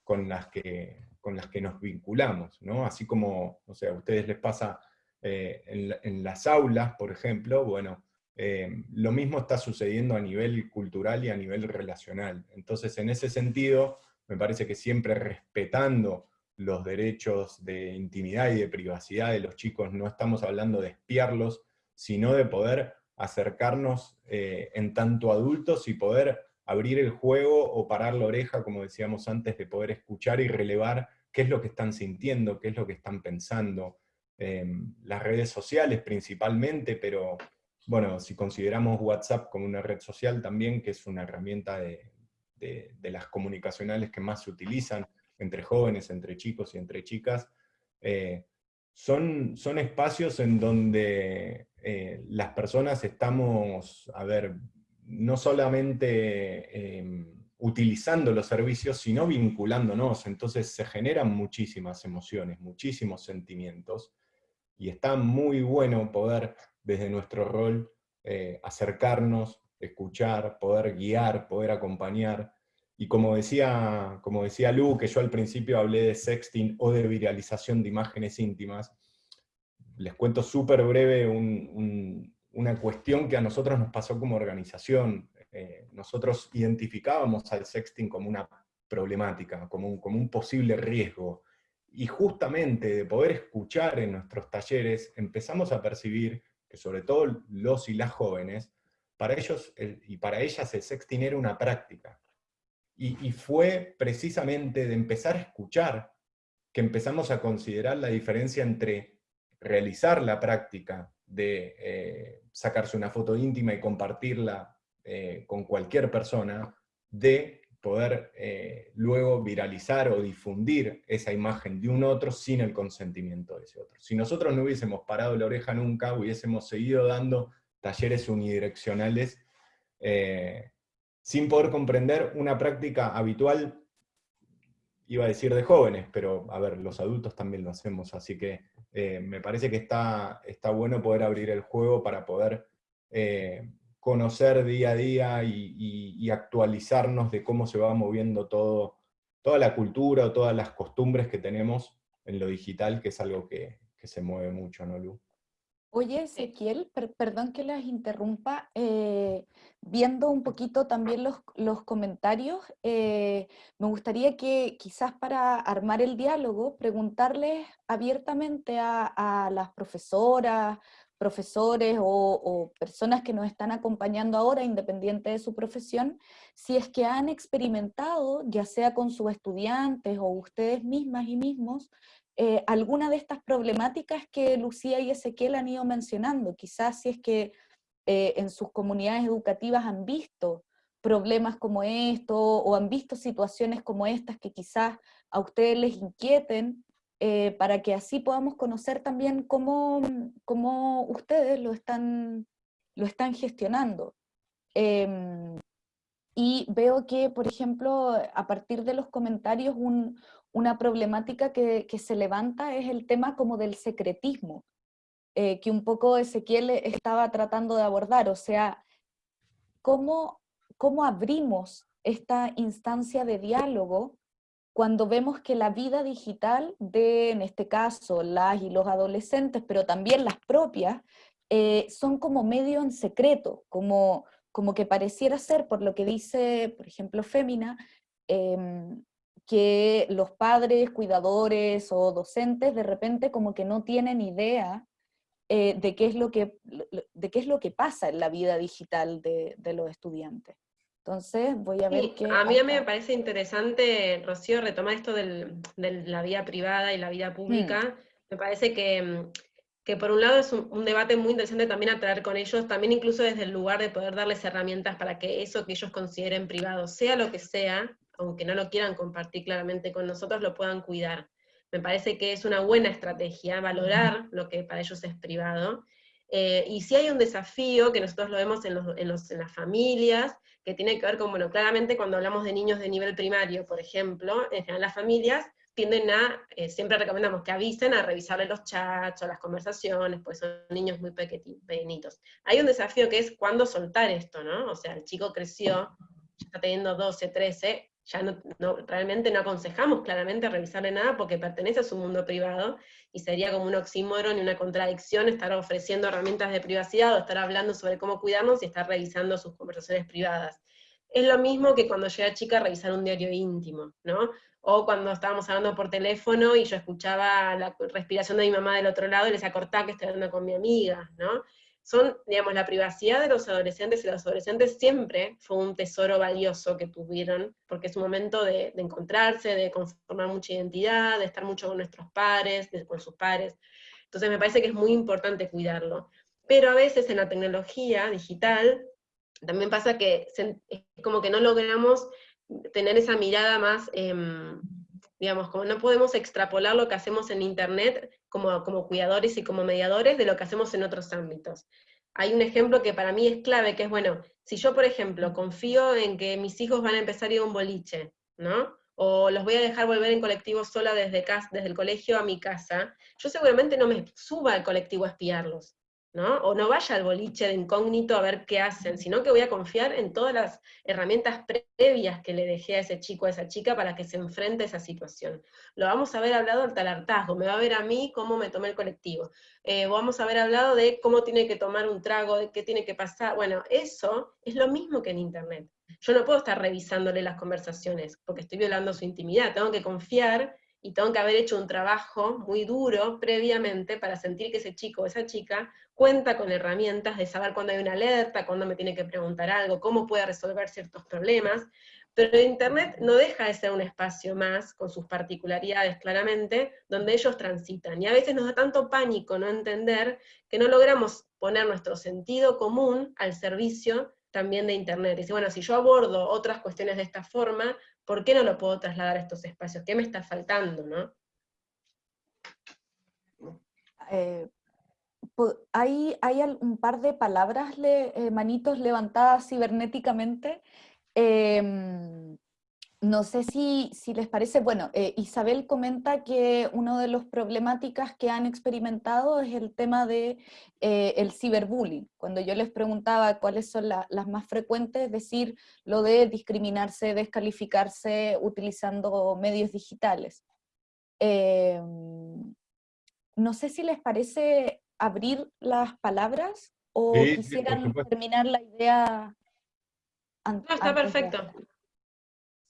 con las que, con las que nos vinculamos, ¿no? Así como, o sea, a ustedes les pasa en las aulas, por ejemplo, bueno, eh, lo mismo está sucediendo a nivel cultural y a nivel relacional. Entonces, en ese sentido, me parece que siempre respetando los derechos de intimidad y de privacidad de los chicos, no estamos hablando de espiarlos, sino de poder acercarnos eh, en tanto adultos y poder abrir el juego o parar la oreja, como decíamos antes, de poder escuchar y relevar qué es lo que están sintiendo, qué es lo que están pensando. Eh, las redes sociales principalmente, pero bueno, si consideramos WhatsApp como una red social también, que es una herramienta de, las comunicacionales que más se utilizan entre jóvenes, entre chicos y entre chicas, eh, son, son, espacios en donde eh, las personas estamos, a ver, no solamente em, utilizando los servicios, sino vinculándonos, entonces se generan muchísimas emociones, muchísimos sentimientos, y está muy bueno poder desde nuestro rol eh, acercarnos, escuchar, poder guiar, poder acompañar. Y como decía, como decía Lu, que yo al principio hablé de sexting o de viralización de imágenes íntimas, les cuento súper breve una cuestión que a nosotros nos pasó como organización. Eh, nosotros identificábamos al sexting como una problemática, como un, como un posible riesgo. Y justamente de poder escuchar en nuestros talleres, empezamos a percibir que sobre todo los y las jóvenes, para ellos y para ellas el sexting era una práctica. Y, fue precisamente de empezar a escuchar que empezamos a considerar la diferencia entre realizar la práctica de eh, sacarse una foto íntima y compartirla eh, con cualquier persona, de poder eh, luego viralizar o difundir esa imagen de un otro sin el consentimiento de ese otro. Si nosotros no hubiésemos parado la oreja nunca, hubiésemos seguido dando talleres unidireccionales eh, sin poder comprender una práctica habitual, iba a decir de jóvenes, pero a ver, los adultos también lo hacemos, así que eh, me parece que está, está bueno poder abrir el juego para poder conocer día a día y, actualizarnos de cómo se va moviendo todo, toda la cultura o todas las costumbres que tenemos en lo digital, que es algo que, se mueve mucho, ¿no, Lu? Oye, Ezequiel, perdón que las interrumpa, eh, viendo un poquito también los, comentarios, eh, me gustaría que quizás para armar el diálogo, preguntarles abiertamente a, las profesoras, profesores o, personas que nos están acompañando ahora, independiente de su profesión, si es que han experimentado, ya sea con sus estudiantes o ustedes mismas y mismos, eh, alguna de estas problemáticas que Lucía y Ezequiel han ido mencionando. Quizás si es que eh, en sus comunidades educativas han visto problemas como esto o han visto situaciones como estas que quizás a ustedes les inquieten, eh, para que así podamos conocer también cómo, cómo ustedes lo están, lo están gestionando. Em, y veo que, por ejemplo, a partir de los comentarios, un, una problemática que, se levanta es el tema como del secretismo, eh, que un poco Ezequiel estaba tratando de abordar, o sea, cómo, cómo abrimos esta instancia de diálogo cuando vemos que la vida digital de, en este caso, las y los adolescentes, pero también las propias, eh, son como medio en secreto, como, como que pareciera ser, por lo que dice, por ejemplo, Fémina, em, que los padres, cuidadores o docentes de repente como que no tienen idea eh, de, qué es lo que, de qué es lo que pasa en la vida digital de, los estudiantes. Entonces voy a ver qué... A mí, a mí me parece interesante, Rocío, retomar esto de la vida privada y la vida pública. Mm. Me parece que, que, por un lado es un, un, debate muy interesante también a traer con ellos, también incluso desde el lugar de poder darles herramientas para que eso que ellos consideren privado, sea lo que sea, aunque no lo quieran compartir claramente con nosotros, lo puedan cuidar. Me parece que es una buena estrategia valorar lo que para ellos es privado. Eh, y si hay un desafío, que nosotros lo vemos en, los, en, las familias, que tiene que ver con, bueno, claramente cuando hablamos de niños de nivel primario, por ejemplo, en general las familias tienden a, eh, siempre recomendamos que avisen a revisarle los chats o las conversaciones, pues son niños muy pequeñitos. Hay un desafío que es cuándo soltar esto, ¿no? O sea, el chico creció, ya está teniendo 12, 13, ya no, realmente no aconsejamos claramente revisarle nada porque pertenece a su mundo privado, y sería como un oxímoron y una contradicción estar ofreciendo herramientas de privacidad o estar hablando sobre cómo cuidarnos y estar revisando sus conversaciones privadas. Es lo mismo que cuando yo era chica revisar un diario íntimo, ¿no? O cuando estábamos hablando por teléfono y yo escuchaba la respiración de mi mamá del otro lado y les acortaba que estoy hablando con mi amiga, ¿no? Son, digamos, la privacidad de los adolescentes y los adolescentes siempre fue un tesoro valioso que tuvieron, porque es un momento de, encontrarse, de conformar mucha identidad, de estar mucho con nuestros padres, con sus padres. Entonces me parece que es muy importante cuidarlo. Pero a veces en la tecnología digital también pasa que es como que no logramos tener esa mirada más, em, digamos, como no podemos extrapolar lo que hacemos en Internet como, cuidadores y como mediadores de lo que hacemos en otros ámbitos. Hay un ejemplo que para mí es clave, que es, bueno, si yo, por ejemplo, confío en que mis hijos van a empezar a ir a un boliche, ¿no? O los voy a dejar volver en colectivo sola desde, casa, desde el colegio a mi casa, yo seguramente no me suba al colectivo a espiarlos. O no vaya al boliche de incógnito a ver qué hacen, sino que voy a confiar en todas las herramientas previas que le dejé a ese chico, a esa chica, para que se enfrente a esa situación. Lo vamos a haber hablado al talartazgo, me va a ver a mí cómo me tomé el colectivo. Eh, vamos a haber hablado de cómo tiene que tomar un trago, de qué tiene que pasar. Bueno, eso es lo mismo que en Internet. Yo no puedo estar revisándole las conversaciones, porque estoy violando su intimidad, tengo que confiar y tengo que haber hecho un trabajo muy duro previamente para sentir que ese chico o esa chica cuenta con herramientas de saber cuándo hay una alerta, cuándo me tiene que preguntar algo, cómo puede resolver ciertos problemas, pero Internet no deja de ser un espacio más, con sus particularidades claramente, donde ellos transitan. Y a veces nos da tanto pánico no entender que no logramos poner nuestro sentido común al servicio también de Internet. Dice, bueno, si yo abordo otras cuestiones de esta forma, ¿por qué no lo puedo trasladar a estos espacios? ¿Qué me está faltando, no? Eh, hay, un par de palabras, eh, manitos levantadas cibernéticamente. Em, no sé si, si, les parece, bueno, eh, Isabel comenta que una de las problemáticas que han experimentado es el tema de eh, el ciberbullying. Cuando yo les preguntaba cuáles son las más frecuentes, es decir, lo de discriminarse, descalificarse utilizando medios digitales. Em, no sé si les parece abrir las palabras o quisieran terminar la idea. No, está perfecto.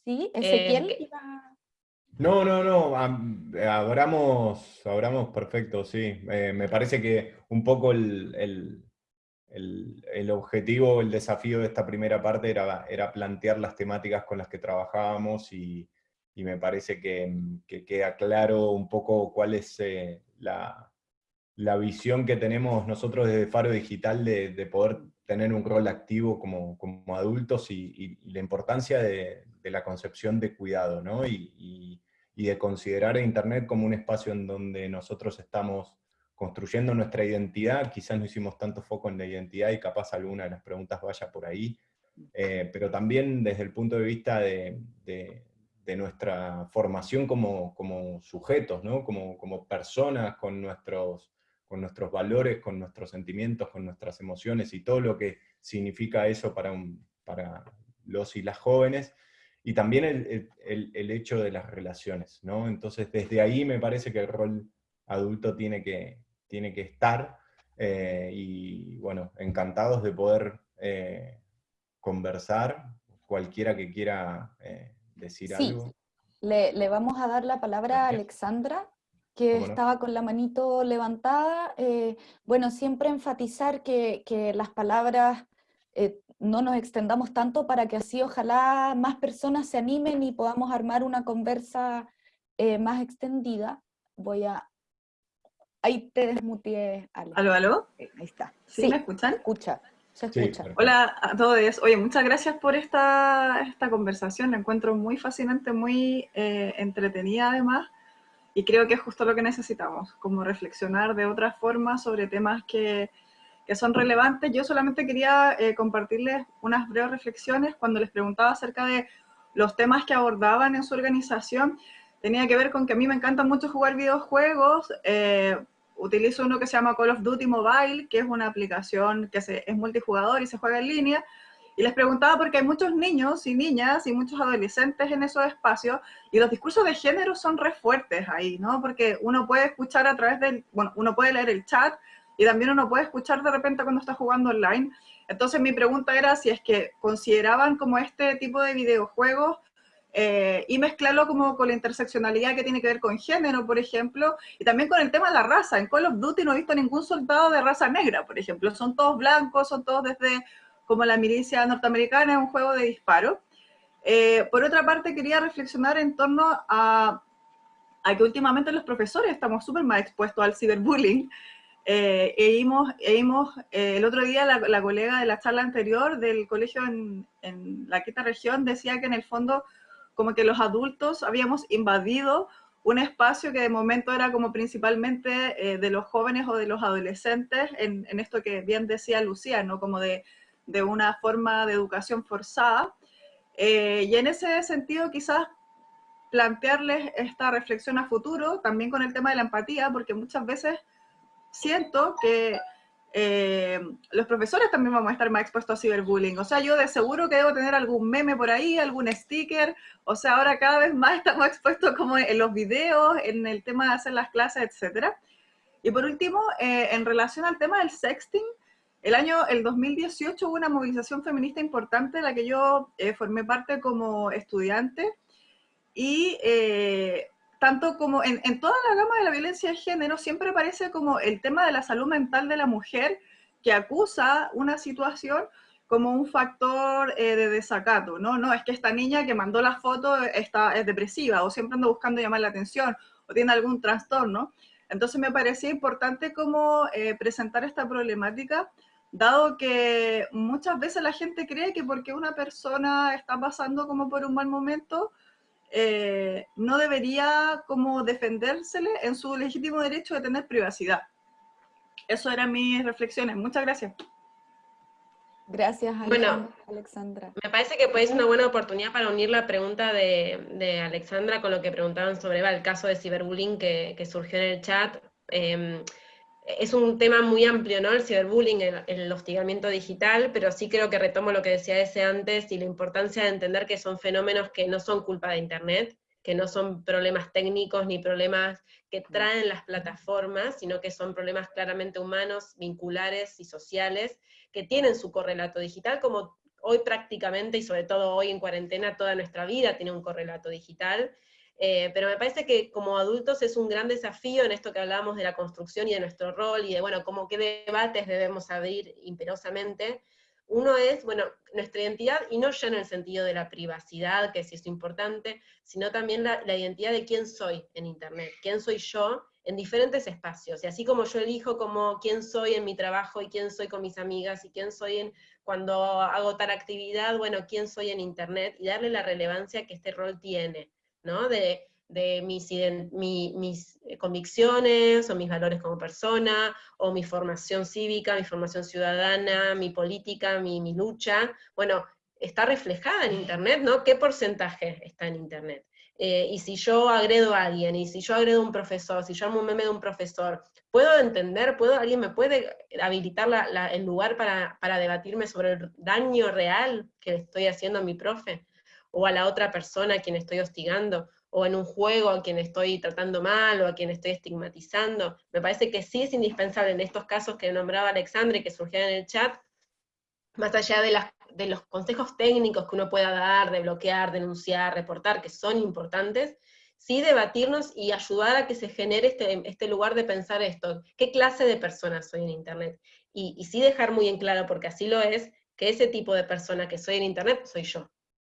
¿Sí? ¿Ezequiel eh, No, no, no, abramos, abramos perfecto, sí. Eh, me parece que un poco el, el, objetivo, el desafío de esta primera parte era, era plantear las temáticas con las que trabajábamos y, me parece que, queda claro un poco cuál es eh, la, la, visión que tenemos nosotros desde Faro Digital de, poder tener un rol activo como, como adultos y la importancia de, de la concepción de cuidado, ¿no? Y, de considerar a Internet como un espacio en donde nosotros estamos construyendo nuestra identidad, quizás no hicimos tanto foco en la identidad y capaz alguna de las preguntas vaya por ahí, eh, pero también desde el punto de vista de, nuestra formación como, como sujetos, ¿no? como, como personas con nuestros, con nuestros valores, con nuestros sentimientos, con nuestras emociones y todo lo que significa eso para, un, para los y las jóvenes, y también el, hecho de las relaciones, ¿no? Entonces, desde ahí me parece que el rol adulto tiene que, tiene que estar, eh, y bueno, encantados de poder eh, conversar, cualquiera que quiera eh, decir algo. Le, le, vamos a dar la palabra a Alexandra, que estaba con la manito levantada. bueno, siempre enfatizar que, que las palabras no nos extendamos tanto para que así ojalá más personas se animen y podamos armar una conversa eh, más extendida. Voy a... Ahí te desmuteé, Ale. ¿Aló, aló? Eh, ahí está. ¿Sí, me escuchan? Escucha, se escucha. Hola a todos. Oye, muchas gracias por esta, esta conversación. La encuentro muy fascinante, muy eh, entretenida además. Y creo que es justo lo que necesitamos, como reflexionar de otra forma sobre temas que que son relevantes. Yo solamente quería eh, compartirles unas breves reflexiones cuando les preguntaba acerca de los temas que abordaban en su organización. Tenía que ver con que a mí me encanta mucho jugar videojuegos. Eh, utilizo uno que se llama Call of Duty Mobile, que es una aplicación que se, es multijugador y se juega en línea. Y les preguntaba porque hay muchos niños y niñas y muchos adolescentes en esos espacios y los discursos de género son re fuertes ahí, ¿no? Porque uno puede escuchar a través del, bueno, uno puede leer el chat, y también uno puede escuchar de repente cuando está jugando online. Entonces mi pregunta era si es que consideraban como este tipo de videojuegos eh, y mezclarlo como con la interseccionalidad que tiene que ver con género, por ejemplo, y también con el tema de la raza. En Call of Duty no he visto ningún soldado de raza negra, por ejemplo. Son todos blancos, son todos desde como la milicia norteamericana, es un juego de disparo. Eh, por otra parte, quería reflexionar en torno a, a que últimamente los profesores estamos súper más expuestos al ciberbullying, eh, e eh, el otro día la, colega de la charla anterior del colegio en, la quinta región decía que en el fondo como que los adultos habíamos invadido un espacio que de momento era como principalmente eh, de los jóvenes o de los adolescentes, en, esto que bien decía Lucía, ¿no? como de, de una forma de educación forzada. y en ese sentido quizás plantearles esta reflexión a futuro, también con el tema de la empatía, porque muchas veces siento que eh, los profesores también vamos a estar más expuestos a ciberbullying. O sea, yo de seguro que debo tener algún meme por ahí, algún sticker. O sea, ahora cada vez más estamos expuestos como en los videos, en el tema de hacer las clases, etc. Y por último, eh, en relación al tema del sexting, el año, el 2018 hubo una movilización feminista importante de la que yo eh, formé parte como estudiante. Y tanto como en, toda la gama de la violencia de género, siempre aparece como el tema de la salud mental de la mujer que acusa una situación como un factor eh, de desacato, ¿no? No, es que esta niña que mandó la foto está, es depresiva, o siempre anda buscando llamar la atención, o tiene algún trastorno. Entonces me parecía importante como eh, presentar esta problemática, dado que muchas veces la gente cree que porque una persona está pasando como por un mal momento, eh, no debería como defendérsele en su legítimo derecho de tener privacidad. Eso eran mis reflexiones. Muchas gracias. Gracias, bueno, Alexandra. Me parece que puede ser una buena oportunidad para unir la pregunta de, Alexandra con lo que preguntaban sobre el caso de ciberbullying que, surgió en el chat. Em, es un tema muy amplio, ¿no? El ciberbullying, el, hostigamiento digital, pero sí creo que retomo lo que decía ese antes y la importancia de entender que son fenómenos que no son culpa de Internet, que no son problemas técnicos ni problemas que traen las plataformas, sino que son problemas claramente humanos, vinculares y sociales, que tienen su correlato digital, como hoy prácticamente, y sobre todo hoy en cuarentena, toda nuestra vida tiene un correlato digital, eh, pero me parece que como adultos es un gran desafío en esto que hablábamos de la construcción y de nuestro rol, y de, bueno, cómo qué debates debemos abrir imperosamente. Uno es, bueno, nuestra identidad, y no ya en el sentido de la privacidad, que sí es importante, sino también la, la identidad de quién soy en Internet, quién soy yo en diferentes espacios. Y así como yo elijo como quién soy en mi trabajo y quién soy con mis amigas y quién soy en, cuando hago tal actividad, bueno, quién soy en Internet y darle la relevancia que este rol tiene. De, mis, mis eh, convicciones o mis valores como persona, o mi formación cívica, mi formación ciudadana, mi política, mi, lucha, bueno, está reflejada en Internet, ¿no? ¿Qué porcentaje está en Internet? Eh, y si yo agredo a alguien, y si yo agredo a un profesor, si yo hago un meme de un profesor, ¿puedo entender, puedo, alguien me puede habilitar el lugar para, para, debatirme sobre el daño real que le estoy haciendo a mi profe? O a la otra persona a quien estoy hostigando, o en un juego a quien estoy tratando mal, o a quien estoy estigmatizando. Me parece que sí es indispensable en estos casos que nombraba Alexandre, que surgían en el chat, más allá de los consejos técnicos que uno pueda dar, de bloquear, denunciar, reportar, que son importantes, sí debatirnos y ayudar a que se genere este, este lugar de pensar esto, qué clase de persona soy en Internet, y, y sí dejar muy en claro, porque así lo es, que ese tipo de persona que soy en Internet soy yo.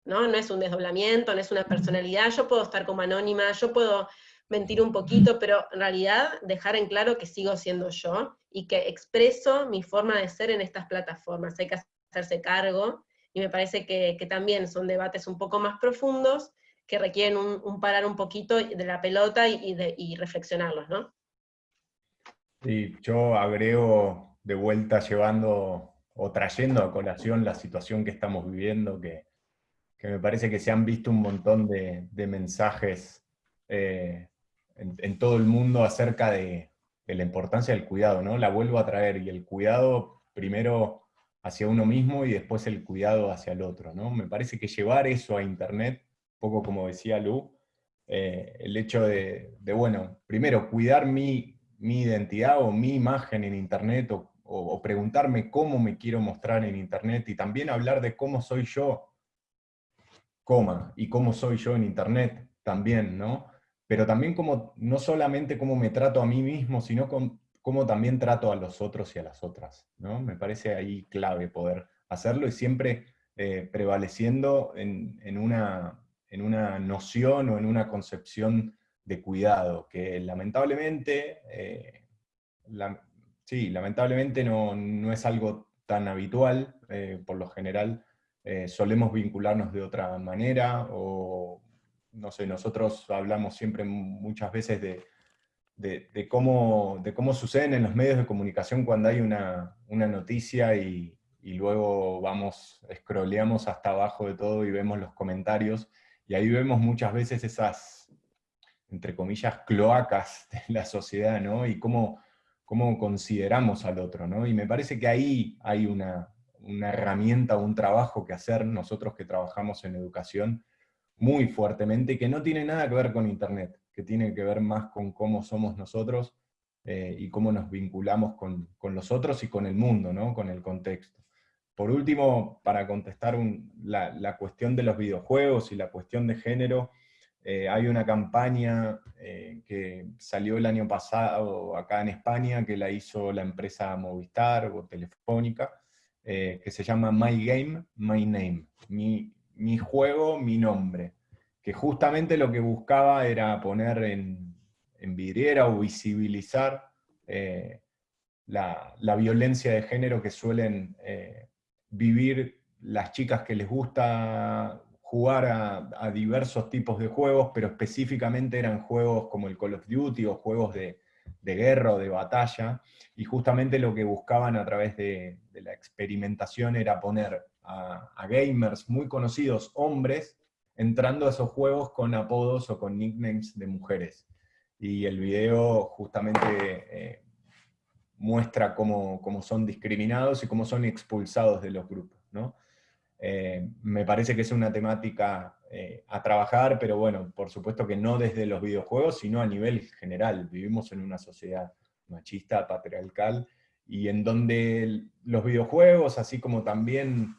¿No? No es un desdoblamiento, no es una personalidad, yo puedo estar como anónima, yo puedo mentir un poquito, pero en realidad dejar en claro que sigo siendo yo y que expreso mi forma de ser en estas plataformas. Hay que hacerse cargo, y me parece que, también son debates un poco más profundos que requieren un, parar un poquito de la pelota y, de, y reflexionarlos, ¿no? Sí, yo agrego de vuelta llevando o trayendo a colación la situación que estamos viviendo, que que me parece que se han visto un montón de, mensajes eh, en, todo el mundo acerca de, la importancia del cuidado, ¿no? La vuelvo a traer, y el cuidado primero hacia uno mismo y después el cuidado hacia el otro, ¿no? Me parece que llevar eso a Internet, poco como decía Lu, eh, el hecho de, bueno, primero, cuidar mi, identidad o mi imagen en Internet, o preguntarme cómo me quiero mostrar en Internet, y también hablar de cómo soy yo y cómo soy yo en Internet también, ¿no? Pero también como, no solamente cómo me trato a mí mismo, sino cómo también trato a los otros y a las otras, ¿no? Me parece ahí clave poder hacerlo y siempre eh, prevaleciendo en, una, en una noción o en una concepción de cuidado, que lamentablemente, eh, sí, lamentablemente no, no, es algo tan habitual, eh, por lo general eh, solemos vincularnos de otra manera, o no sé, nosotros hablamos siempre muchas veces de, de, cómo, de cómo suceden en los medios de comunicación cuando hay una, una noticia y, y, luego vamos, scrolleamos hasta abajo de todo y vemos los comentarios, y ahí vemos muchas veces esas, entre comillas, cloacas de la sociedad, ¿no? Y cómo, cómo consideramos al otro, ¿no? Y me parece que ahí hay una, una herramienta, un trabajo que hacer nosotros que trabajamos en educación muy fuertemente, que no tiene nada que ver con Internet, que tiene que ver más con cómo somos nosotros eh, y cómo nos vinculamos con, los otros y con el mundo, ¿no? con el contexto. Por último, para contestar la, cuestión de los videojuegos y la cuestión de género, eh, hay una campaña eh, que salió el año pasado acá en España, que la hizo la empresa Movistar o Telefónica, eh, que se llama My Game, My Name, mi, mi, juego, mi nombre, que justamente lo que buscaba era poner en, en vidriera o visibilizar eh, la, la, violencia de género que suelen eh, vivir las chicas que les gusta jugar a, a, diversos tipos de juegos, pero específicamente eran juegos como el Call of Duty o juegos de, guerra o de batalla, y justamente lo que buscaban a través de, la experimentación era poner a, gamers muy conocidos, hombres, entrando a esos juegos con apodos o con nicknames de mujeres. Y el video justamente eh, muestra cómo, son discriminados y cómo son expulsados de los grupos. ¿no? Eh, me parece que es una temática eh, a trabajar, pero bueno, por supuesto que no desde los videojuegos, sino a nivel general. Vivimos en una sociedad machista, patriarcal, y en donde los videojuegos, así como también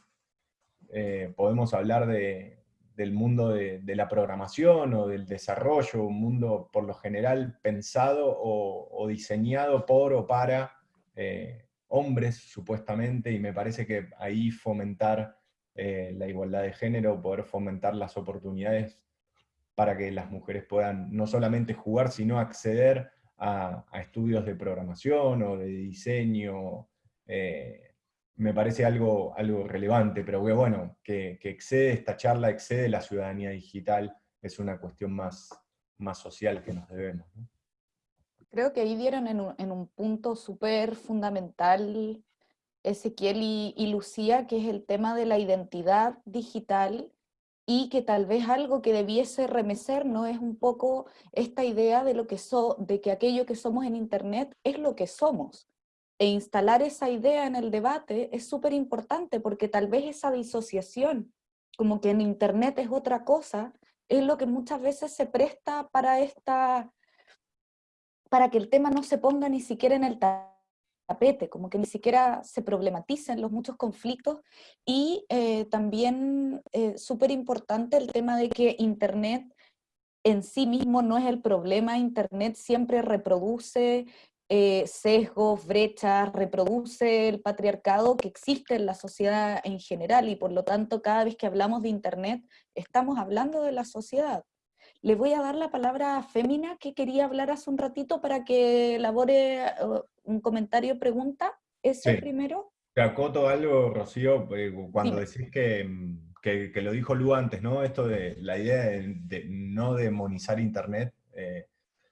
eh, podemos hablar del mundo de, la programación o del desarrollo, un mundo por lo general pensado o, diseñado por o para eh, hombres, supuestamente, y me parece que ahí fomentar eh, la igualdad de género, poder fomentar las oportunidades para que las mujeres puedan no solamente jugar, sino acceder a, estudios de programación o de diseño, eh, me parece algo, algo relevante, pero bueno, que, excede esta charla, excede la ciudadanía digital, es una cuestión más, más social que nos debemos. Creo que ahí dieron en un, en un punto súper fundamental Ezequiel y, Lucía, que es el tema de la identidad digital y que tal vez algo que debiese remecer no es un poco esta idea de, lo que so, de que aquello que somos en Internet es lo que somos. E instalar esa idea en el debate es súper importante porque tal vez esa disociación, como que en Internet es otra cosa, es lo que muchas veces se presta para esta para que el tema no se ponga ni siquiera en el como que ni siquiera se problematicen los muchos conflictos. Y eh, también eh, súper importante el tema de que Internet en sí mismo no es el problema, Internet siempre reproduce eh, sesgos, brechas, reproduce el patriarcado que existe en la sociedad en general. Y por lo tanto cada vez que hablamos de Internet estamos hablando de la sociedad. Le voy a dar la palabra a Fémina, que quería hablar hace un ratito para que elabore uh, un comentario, pregunta. ¿Ese primero? Te acoto algo, Rocío, eh, cuando decís mm, que, que, lo dijo Lu antes, ¿no? Esto de la idea de, no demonizar Internet, eh,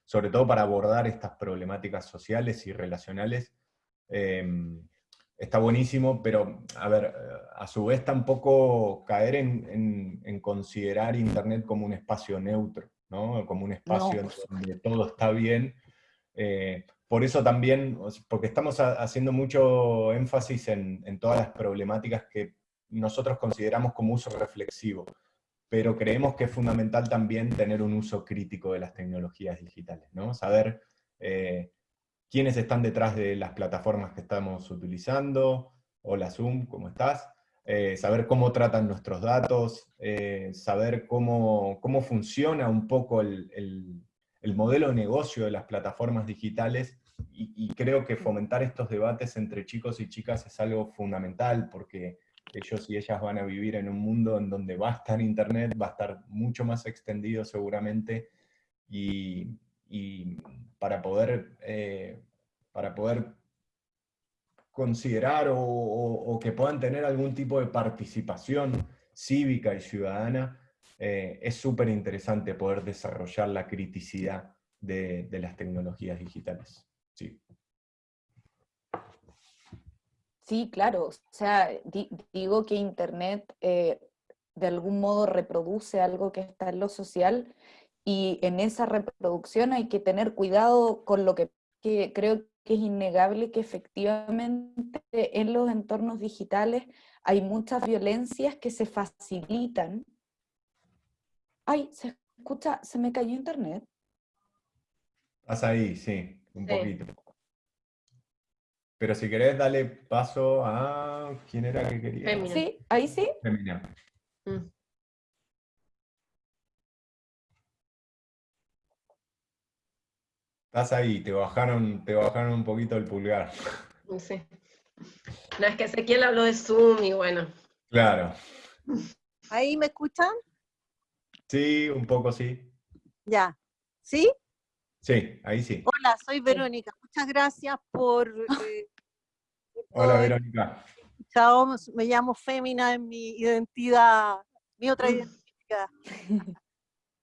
sobre todo para abordar estas problemáticas sociales y relacionales. Em, está buenísimo, pero a ver, a su vez tampoco caer en, considerar Internet como un espacio neutro, ¿no? como un espacio donde todo está bien. Eh, por eso también, porque estamos haciendo mucho énfasis en, todas las problemáticas que nosotros consideramos como uso reflexivo, pero creemos que es fundamental también tener un uso crítico de las tecnologías digitales, ¿no? Saber eh, quiénes están detrás de las plataformas que estamos utilizando, hola Zoom, ¿cómo estás? Eh, saber cómo tratan nuestros datos, eh, saber cómo, cómo, funciona un poco el, el, modelo de negocio de las plataformas digitales, y, creo que fomentar estos debates entre chicos y chicas es algo fundamental, porque ellos y ellas van a vivir en un mundo en donde va a estar Internet, va a estar mucho más extendido seguramente, y, y para poder, eh, para poder considerar o, que puedan tener algún tipo de participación cívica y ciudadana, eh, es súper interesante poder desarrollar la criticidad de, las tecnologías digitales. Sí. Sí, claro. O sea, digo que Internet eh, de algún modo reproduce algo que está en lo social y en esa reproducción hay que tener cuidado con lo que, creo que es innegable que efectivamente en los entornos digitales hay muchas violencias que se facilitan. Ay, se escucha, se me cayó internet. Estás ahí, sí, un poquito. Pero si querés, dale paso a... ¿Quién era que quería? Sí, ahí sí. Femina. Mm. Estás ahí, te bajaron, te bajaron un poquito el pulgar. Sí. No, es que Ezequiel habló de Zoom y bueno. Claro. ¿Ahí me escuchan? Sí, un poco sí. Ya. ¿Sí? Sí, ahí sí. Hola, soy Verónica. Muchas gracias por... Eh, Hola, Verónica. Chao, me llamo Fémina en mi identidad, mi otra identidad.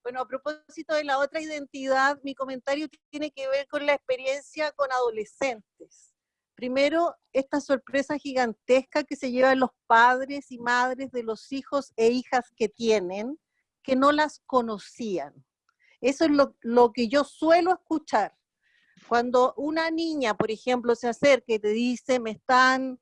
Bueno, a propósito de la otra identidad, mi comentario tiene que ver con la experiencia con adolescentes. Primero, esta sorpresa gigantesca que se llevan los padres y madres de los hijos e hijas que tienen, que no las conocían. Eso es lo, lo que yo suelo escuchar. Cuando una niña, por ejemplo, se acerca y te dice, me están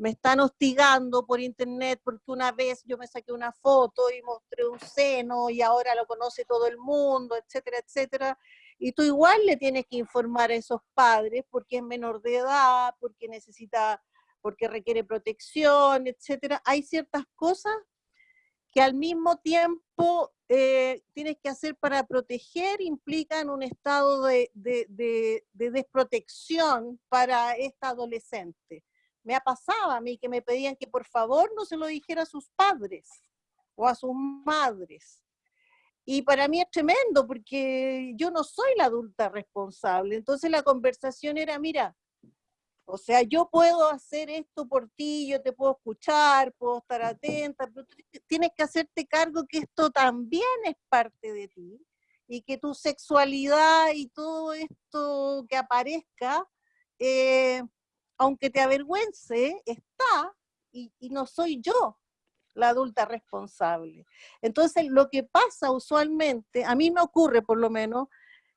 me están hostigando por internet porque una vez yo me saqué una foto y mostré un seno y ahora lo conoce todo el mundo, etcétera, etcétera. Y tú igual le tienes que informar a esos padres porque es menor de edad, porque necesita, porque requiere protección, etcétera. Hay ciertas cosas que al mismo tiempo eh, tienes que hacer para proteger, implican un estado de, de, de, de desprotección para esta adolescente me ha pasado a mí que me pedían que por favor no se lo dijera a sus padres o a sus madres. Y para mí es tremendo porque yo no soy la adulta responsable. Entonces la conversación era, mira, o sea, yo puedo hacer esto por ti, yo te puedo escuchar, puedo estar atenta, pero tienes que hacerte cargo que esto también es parte de ti y que tu sexualidad y todo esto que aparezca eh, aunque te avergüence, está y, no soy yo la adulta responsable. Entonces, lo que pasa usualmente, a mí me ocurre por lo menos,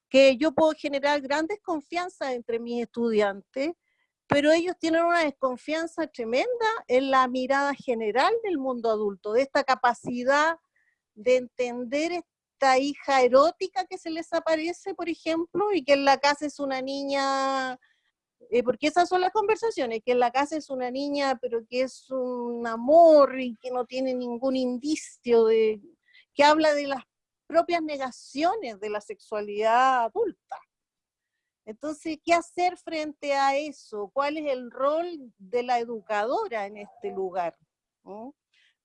que yo puedo generar gran desconfianza entre mis estudiantes, pero ellos tienen una desconfianza tremenda en la mirada general del mundo adulto, de esta capacidad de entender esta hija erótica que se les aparece, por ejemplo, y que en la casa es una niña eh, porque esas son las conversaciones, que en la casa es una niña, pero que es un amor y que no tiene ningún indicio de, que habla de las propias negaciones de la sexualidad adulta. Entonces, ¿qué hacer frente a eso? ¿Cuál es el rol de la educadora en este lugar?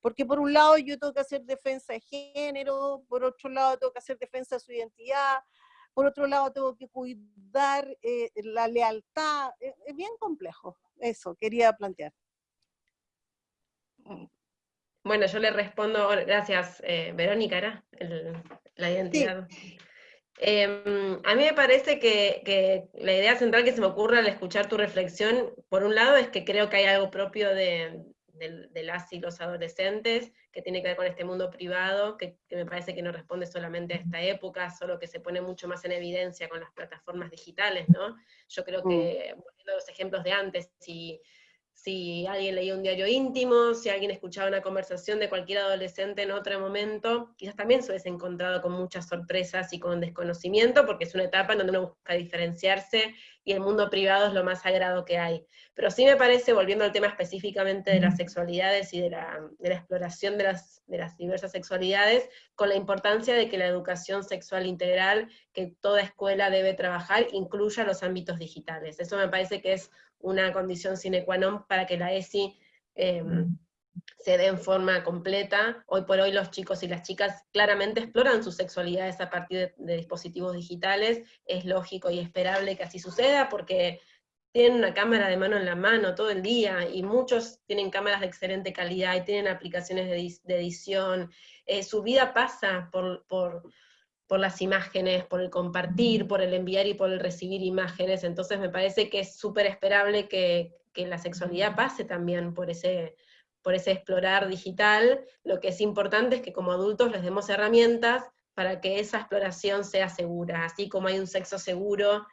Porque por un lado yo tengo que hacer defensa de género, por otro lado tengo que hacer defensa de su identidad, por otro lado tengo que cuidar eh, la lealtad, eh, es, bien complejo, eso quería plantear. Bueno, yo le respondo, gracias eh, Verónica, era la identidad. Em, a mí me parece que, que, la idea central que se me ocurre al escuchar tu reflexión, por un lado, es que creo que hay algo propio de, de, las y los adolescentes, que tiene que ver con este mundo privado, que, me parece que no responde solamente a esta época, solo que se pone mucho más en evidencia con las plataformas digitales, ¿no? Yo creo que, volviendo a los ejemplos de antes, si si alguien leía un diario íntimo, si alguien escuchaba una conversación de cualquier adolescente en otro momento, quizás también se hubiese encontrado con muchas sorpresas y con desconocimiento, porque es una etapa en donde uno busca diferenciarse y el mundo privado es lo más sagrado que hay. Pero sí me parece, volviendo al tema específicamente de las sexualidades y de la, exploración de las, de las diversas sexualidades, con la importancia de que la educación sexual integral que toda escuela debe trabajar incluya los ámbitos digitales. Eso me parece que es una condición sine qua non para que la ESI em, se dé en forma completa. Hoy por hoy los chicos y las chicas claramente exploran sus sexualidades a partir de, dispositivos digitales, es lógico y esperable que así suceda porque tienen una cámara de mano en la mano todo el día, y muchos tienen cámaras de excelente calidad, y tienen aplicaciones de, edición, eh, su vida pasa por, por, por las imágenes, por el compartir, por el enviar y por el recibir imágenes, entonces me parece que es súper esperable que, la sexualidad pase también por ese, por ese explorar digital, lo que es importante es que como adultos les demos herramientas para que esa exploración sea segura, así como hay un sexo seguro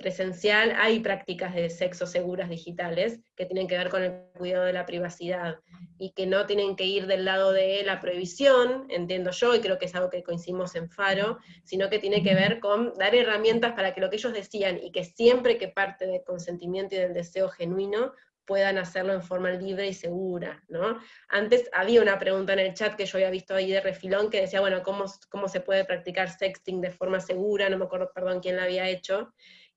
presencial, hay prácticas de sexo seguras digitales que tienen que ver con el cuidado de la privacidad y que no tienen que ir del lado de la prohibición, entiendo yo, y creo que es algo que coincidimos en Faro, sino que tiene que ver con dar herramientas para que lo que ellos decían y que siempre que parte del consentimiento y del deseo genuino puedan hacerlo en forma libre y segura, ¿no? Antes había una pregunta en el chat que yo había visto ahí de refilón que decía, bueno, ¿cómo, cómo se puede practicar sexting de forma segura? No me acuerdo, perdón, quién la había hecho,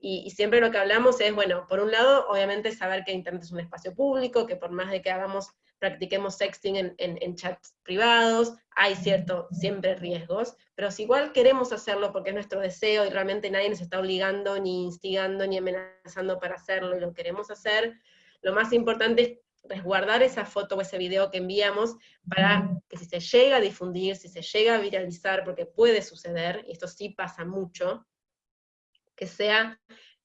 y, siempre lo que hablamos es, bueno, por un lado, obviamente saber que Internet es un espacio público, que por más de que hagamos, practiquemos sexting en, en, chats privados, hay cierto, siempre riesgos, pero si igual queremos hacerlo porque es nuestro deseo y realmente nadie nos está obligando, ni instigando, ni amenazando para hacerlo, y lo queremos hacer, lo más importante es resguardar esa foto o ese video que enviamos para que si se llega a difundir, si se llega a viralizar, porque puede suceder, y esto sí pasa mucho, que sea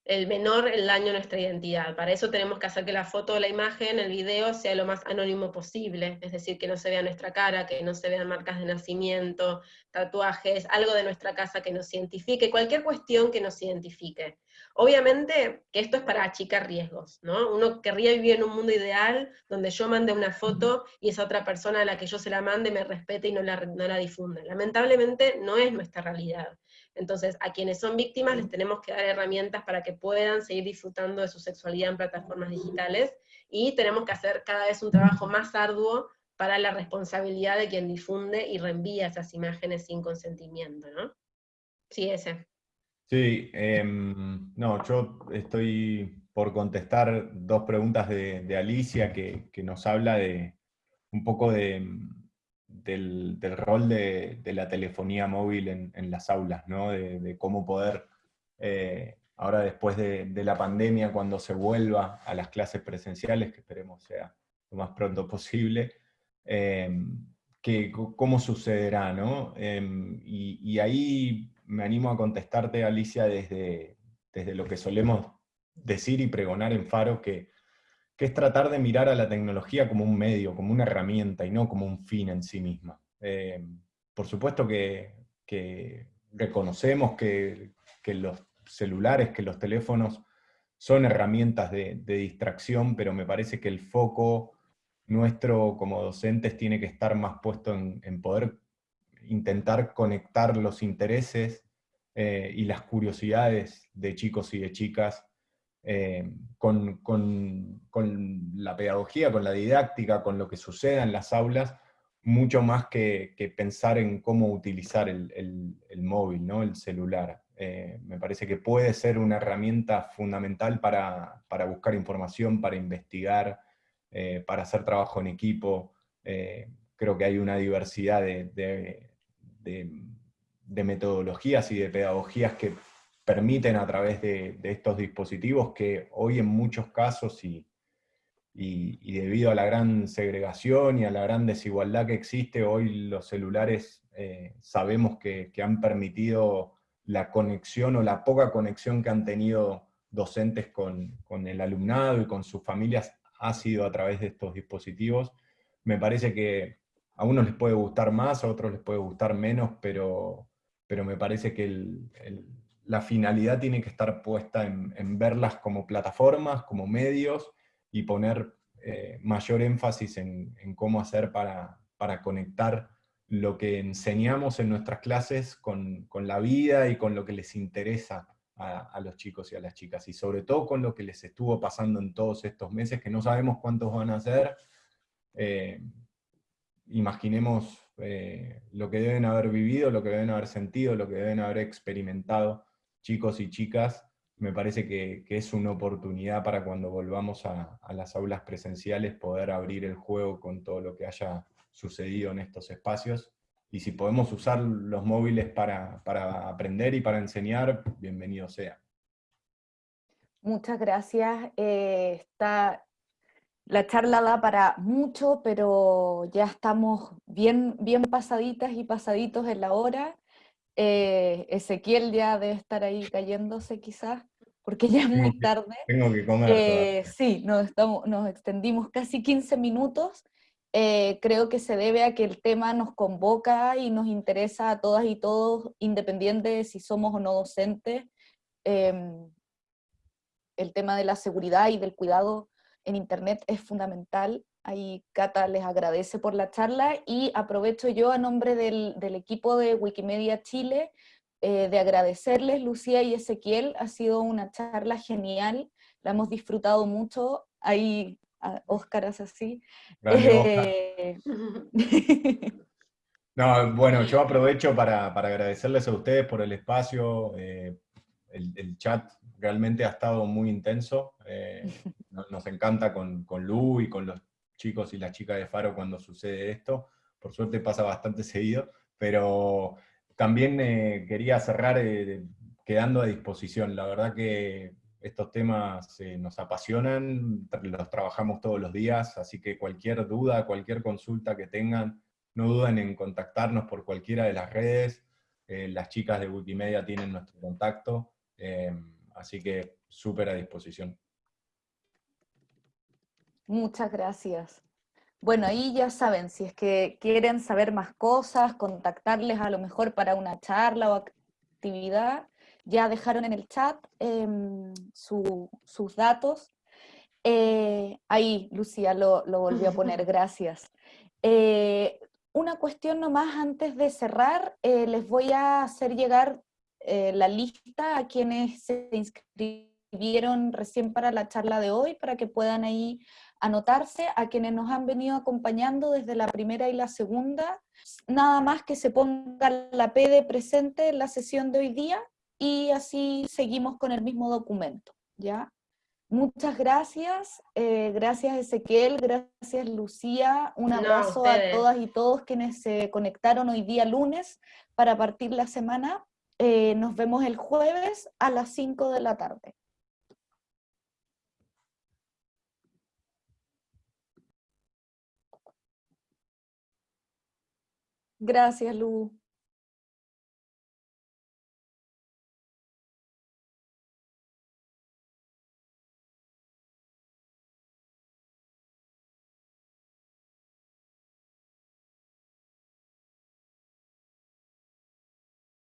el menor el daño a nuestra identidad. Para eso tenemos que hacer que la foto la imagen, el video, sea lo más anónimo posible, es decir, que no se vea nuestra cara, que no se vean marcas de nacimiento, tatuajes, algo de nuestra casa que nos identifique, cualquier cuestión que nos identifique. Obviamente que esto es para achicar riesgos, ¿no? Uno querría vivir en un mundo ideal donde yo mande una foto y esa otra persona a la que yo se la mande me respete y no la, no la difunda. Lamentablemente no es nuestra realidad. Entonces, a quienes son víctimas les tenemos que dar herramientas para que puedan seguir disfrutando de su sexualidad en plataformas digitales, y tenemos que hacer cada vez un trabajo más arduo para la responsabilidad de quien difunde y reenvía esas imágenes sin consentimiento, ¿no? Sí, ese. Sí, em, no, yo estoy por contestar dos preguntas de, Alicia que, que, nos habla de un poco de, del, rol de, la telefonía móvil en, las aulas, ¿no? de, cómo poder, eh, ahora después de, la pandemia, cuando se vuelva a las clases presenciales, que esperemos sea lo más pronto posible, em, que, cómo sucederá, ¿no? Em, y, ahí me animo a contestarte, Alicia, desde, desde lo que solemos decir y pregonar en Faro, que que es tratar de mirar a la tecnología como un medio, como una herramienta y no como un fin en sí misma. Eh, por supuesto que, reconocemos que, los celulares, que los teléfonos son herramientas de, distracción, pero me parece que el foco nuestro como docentes tiene que estar más puesto en, poder intentar conectar los intereses eh, y las curiosidades de chicos y de chicas eh, con, la pedagogía, con la didáctica, con lo que suceda en las aulas, mucho más que, pensar en cómo utilizar el, móvil, ¿no? el celular. Eh, me parece que puede ser una herramienta fundamental para, buscar información, para investigar, eh, para hacer trabajo en equipo. creo que hay una diversidad de metodologías y de pedagogías que permiten a través de, estos dispositivos que hoy en muchos casos y, debido a la gran segregación y a la gran desigualdad que existe, hoy los celulares eh, sabemos que, han permitido la conexión o la poca conexión que han tenido docentes con, el alumnado y con sus familias ha sido a través de estos dispositivos. Me parece que a unos les puede gustar más, a otros les puede gustar menos, pero, pero me parece que el, la finalidad tiene que estar puesta en, verlas como plataformas, como medios, y poner eh, mayor énfasis en, cómo hacer para, conectar lo que enseñamos en nuestras clases con, la vida y con lo que les interesa a, los chicos y a las chicas, y sobre todo con lo que les estuvo pasando en todos estos meses, que no sabemos cuántos van a ser. Eh, imaginemos eh, lo que deben haber vivido, lo que deben haber sentido, lo que deben haber experimentado chicos y chicas, me parece que, es una oportunidad para cuando volvamos a, las aulas presenciales poder abrir el juego con todo lo que haya sucedido en estos espacios. Y si podemos usar los móviles para, aprender y para enseñar, bienvenido sea. Muchas gracias. Eh, está, la charla da para mucho, pero ya estamos bien, bien pasaditas y pasaditos en la hora. Eh, Ezequiel ya debe estar ahí cayéndose quizás, porque ya es muy tarde. Tengo que comer. Eh, sí, nos, estamos, nos extendimos casi 15 minutos. Eh, creo que se debe a que el tema nos convoca y nos interesa a todas y todos, independiente de si somos o no docentes. Em, el tema de la seguridad y del cuidado en Internet es fundamental Ahí Cata les agradece por la charla y aprovecho yo a nombre del, equipo de Wikimedia Chile eh, de agradecerles, Lucía y Ezequiel, ha sido una charla genial, la hemos disfrutado mucho, ahí Óscar es así. Eh, no, bueno, yo aprovecho para, agradecerles a ustedes por el espacio, eh, el, chat realmente ha estado muy intenso, nos, encanta con, con Lu y con los chicos y las chicas de Faro cuando sucede esto. Por suerte pasa bastante seguido, pero también eh, quería cerrar eh, quedando a disposición. La verdad que estos temas eh, nos apasionan, los trabajamos todos los días, así que cualquier duda, cualquier consulta que tengan, no duden en contactarnos por cualquiera de las redes, las chicas de Wikimedia tienen nuestro contacto, así que súper a disposición. Muchas gracias. Bueno, ahí ya saben, si es que quieren saber más cosas, contactarles a lo mejor para una charla o actividad, ya dejaron en el chat em, sus datos. Eh, ahí, Lucía lo, volvió a poner, gracias. Eh, una cuestión nomás antes de cerrar, eh, les voy a hacer llegar la lista a quienes se inscribieron recién para la charla de hoy, para que puedan ahí anotarse, a quienes nos han venido acompañando desde la primera y la segunda, nada más que se ponga la P de presente en la sesión de hoy día, y así seguimos con el mismo documento, ¿ya? Muchas gracias, eh, gracias Ezequiel, gracias Lucía, un abrazo a, todas y todos quienes se conectaron hoy día lunes para partir la semana. Eh, nos vemos el jueves a las 5 de la tarde. Gracias, Lu.